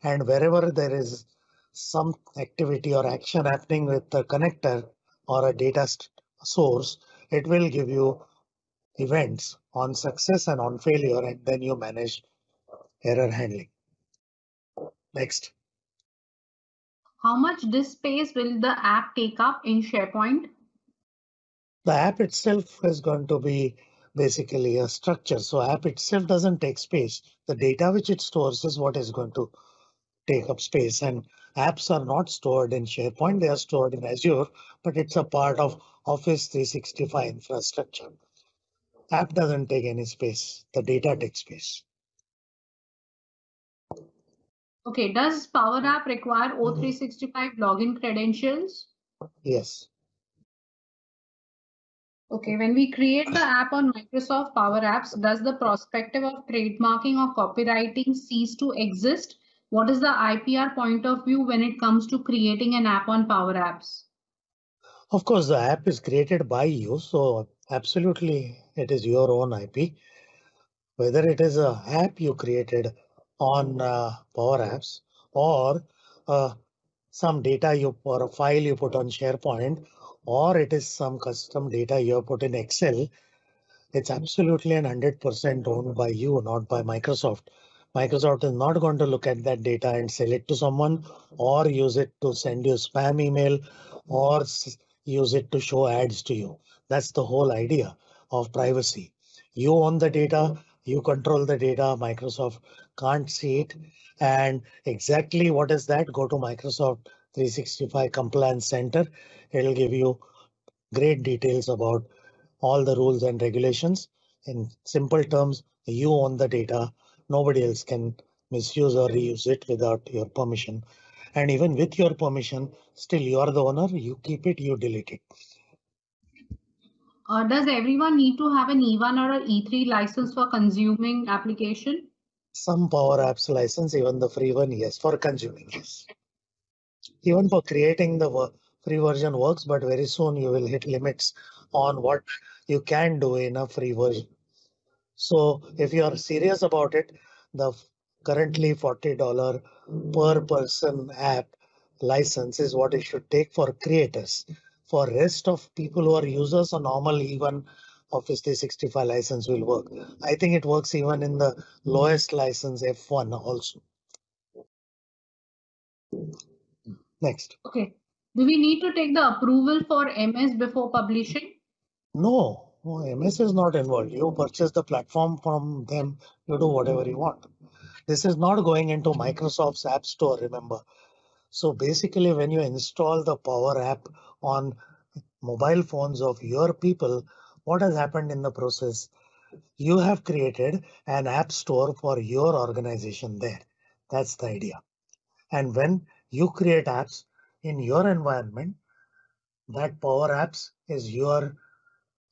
And wherever there is some activity or action happening with the connector or a data source, it will give you events on success and on failure, and then you manage error handling. Next. How much disk space will the app take up in SharePoint? The app itself is going to be basically a structure. So app itself doesn't take space. The data which it stores is what is going to take up space and apps are not stored in SharePoint. They are stored in Azure, but it's a part of Office 365 infrastructure. App doesn't take any space. The data takes space. Okay, does Power App require mm-hmm. O365 login credentials? Yes. Okay, when we create the app on Microsoft Power Apps, does the perspective of trademarking or copyrighting cease to exist? What is the IPR point of view when it comes to creating an app on Power Apps? Of course, the app is created by you, so absolutely it is your own IP. Whether it is a app you created on uh, Power Apps or uh, some data you or a file you put on SharePoint, or it is some custom data you have put in Excel, it's absolutely an 100% owned by you, not by Microsoft. Microsoft is not going to look at that data and sell it to someone or use it to send you spam email or use it to show ads to you. That's the whole idea of privacy. You own the data, you control the data, Microsoft can't see it. And exactly what is that? Go to Microsoft 365 Compliance Center. It'll give you great details about all the rules and regulations. In simple terms, you own the data. Nobody else can misuse or reuse it without your permission. And even with your permission, still you are the owner, you keep it, you delete it. Uh, does everyone need to have an E1 or an E3 license for consuming application? Some Power Apps license, even the free one, yes, for consuming, yes. Even for creating the free version works, but very soon you will hit limits on what you can do in a free version. So if you are serious about it, the currently $40 per person app license is what it should take for creators. For rest of people who are users or normal even Office 365 license will work. I think it works even in the lowest license F1 also. Next. Okay. Do we need to take the approval for MS before publishing? No, no, MS is not involved. You purchase the platform from them, you do whatever you want. This is not going into Microsoft's App Store, remember. So basically, when you install the Power App on mobile phones of your people, what has happened in the process? You have created an app store for your organization there. That's the idea. And when you create apps in your environment, that Power Apps is your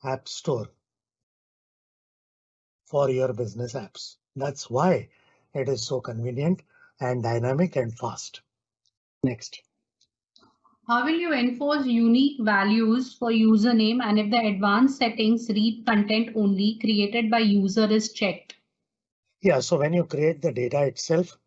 app store for your business apps. That's why it is so convenient and dynamic and fast. Next. How will you enforce unique values for username and if the advanced settings read content only created by user is checked? Yeah, so when you create the data itself,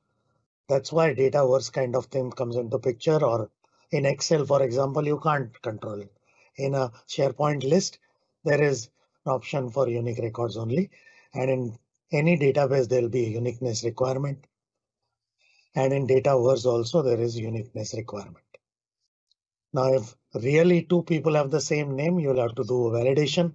that's why Dataverse kind of thing comes into picture or in Excel, for example, you can't control it. In a SharePoint list, there is an option for unique records only. And in any database, there'll be a uniqueness requirement. And in data Dataverse also, there is uniqueness requirement. Now, if really two people have the same name, you'll have to do a validation.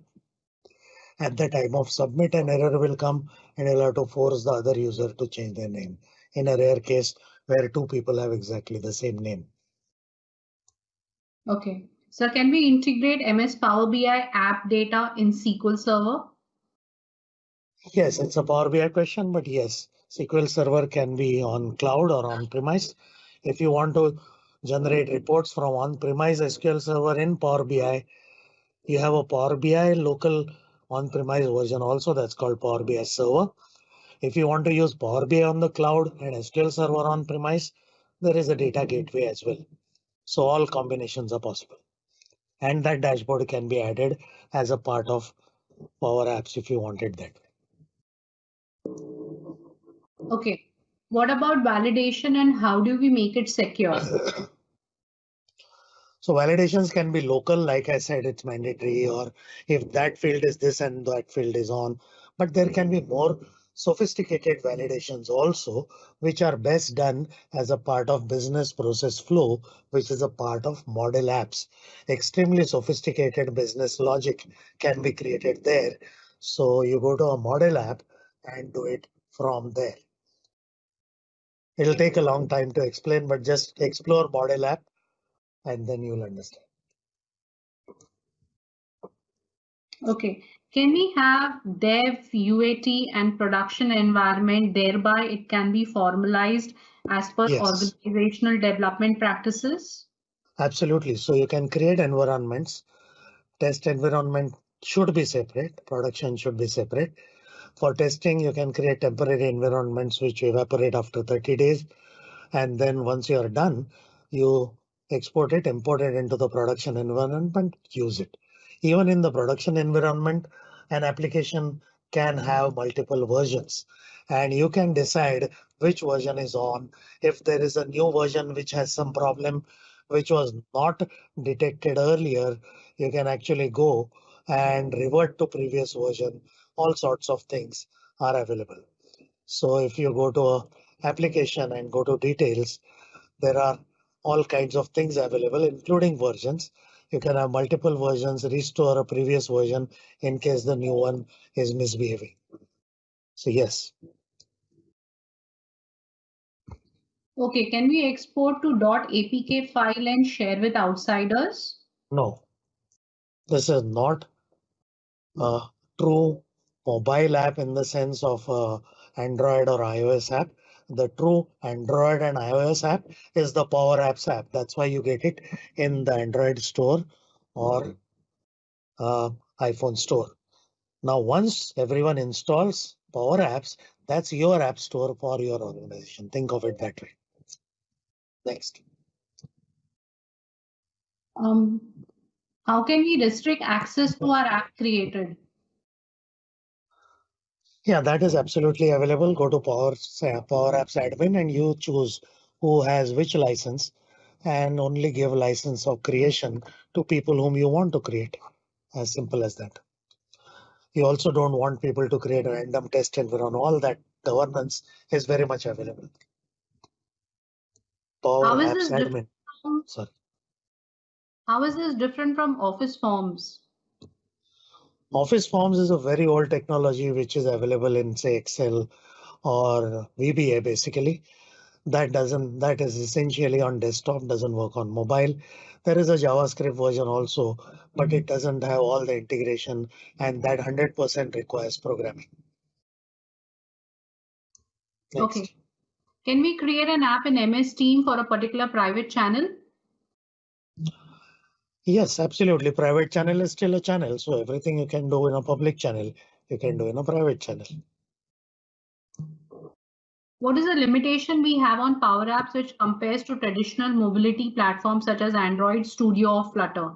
At the time of submit, an error will come and you'll have to force the other user to change their name in a rare case where two people have exactly the same name. Okay. So can we integrate MS Power BI app data in SQL Server? Yes, it's a Power BI question, but yes, SQL Server can be on cloud or on premise. If you want to generate reports from on-premise SQL Server in Power BI, you have a Power BI local on-premise version also that's called Power BI Server. If you want to use Power BI on the cloud and SQL Server on-premise, there is a data mm-hmm. gateway as well. So all combinations are possible. And that dashboard can be added as a part of Power Apps if you wanted that. Okay. What about validation and how do we make it secure? So validations can be local, like I said, it's mandatory, or if that field is this and that field is on, but there can be more sophisticated validations also, which are best done as a part of business process flow, which is a part of model apps. Extremely sophisticated business logic can be created there. So you go to a model app and do it from there. It'll take a long time to explain, but just explore model app and then you'll understand. Okay. Can we have dev, UAT and production environment, thereby it can be formalized as per Yes. organizational development practices? Absolutely. So you can create environments. Test environment should be separate. Production should be separate. For testing, you can create temporary environments which evaporate after 30 days. And then once you are done, you export it, import it into the production environment, use it. Even in the production environment, an application can have multiple versions and you can decide which version is on. If there is a new version which has some problem which was not detected earlier, you can actually go and revert to previous version. All sorts of things are available. So if you go to a application and go to details, there are all kinds of things available, including versions. You can have multiple versions, restore a previous version in case the new one is misbehaving. So yes, Okay. Can we export to .apk file and share with outsiders? no. This is not a true mobile app in the sense of uh, Android or iOS app. The true Android and iOS app is the Power Apps app. That's why you get it in the Android store or uh, iPhone store. Now, once everyone installs Power Apps, that's your app store for your organization. Think of it that way. Next. Um, how can we restrict access to our app created? Yeah, that is absolutely available. Go to Power, say, Power Apps admin and you choose who has which license and only give license of creation to people whom you want to create. As simple as that. You also don't want people to create a random test environment. All that governance is very much available. Power Apps Admin. Sorry. how is this different from Office Forms? Office Forms is a very old technology which is available in say Excel or VBA basically. That doesn't that is essentially on desktop, doesn't work on mobile. There is a JavaScript version also, but it mm-hmm. doesn't have all the integration and that 100% requires programming. Next. Okay. Can we create an app in MS Team for a particular private channel? Yes, absolutely. Private channel is still a channel. So everything you can do in a public channel, you can do in a private channel. What is the limitation we have on Power Apps which compares to traditional mobility platforms such as Android Studio or Flutter?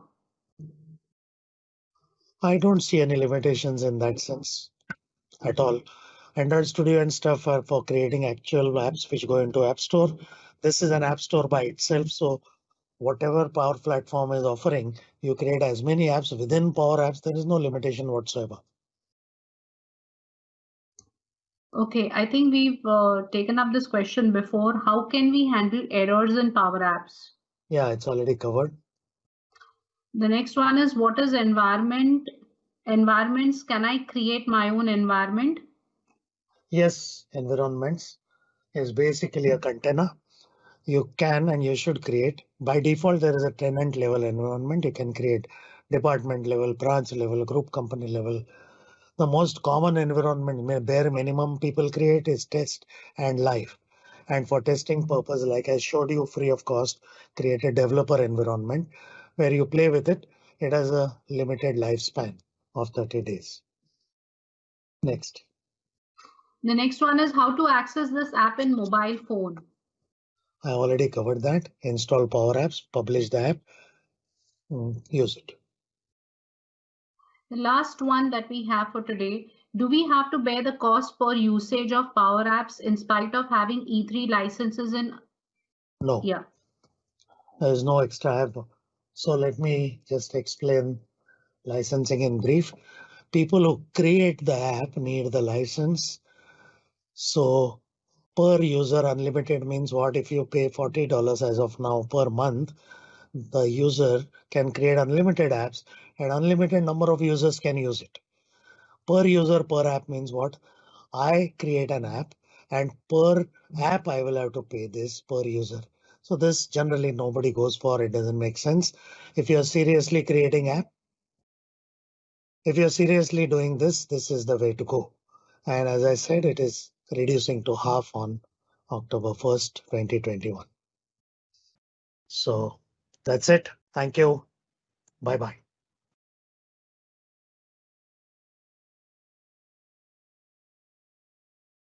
I don't see any limitations in that sense at all. Android Studio and stuff are for creating actual apps which go into App Store. This is an App Store by itself. So whatever Power Platform is offering, you create as many apps within Power Apps. There is no limitation whatsoever. Okay, I think we've uh, taken up this question before. How can we handle errors in Power Apps? Yeah, it's already covered. The next one is what is environment? Environments, can I create my own environment? Yes, environments is basically a container. You can and you should create. By default, there is a tenant level environment. You can create department level, branch level, group company level. The most common environment, bare minimum people create is test and live. And for testing purpose, like I showed you free of cost, create a developer environment where you play with it. It has a limited lifespan of 30 days. Next. The next one is how to access this app in mobile phone. I already covered that. Install Power Apps, publish the app, mm, use it. The last one that we have for today, do we have to bear the cost per usage of Power Apps in spite of having E3 licenses in? No, Yeah, there is no extra app. So let me just explain licensing in brief. People who create the app need the license. So per user unlimited means what if you pay $40 as of now per month, the user can create unlimited apps and unlimited number of users can use it. Per user per app means what? I create an app and per app I will have to pay this per user. So this generally nobody goes for. It doesn't make sense. If you're seriously creating app, if you're seriously doing this, this is the way to go. And as I said, it is reducing to half on October 1st, 2021. So that's it. Thank you. Bye bye.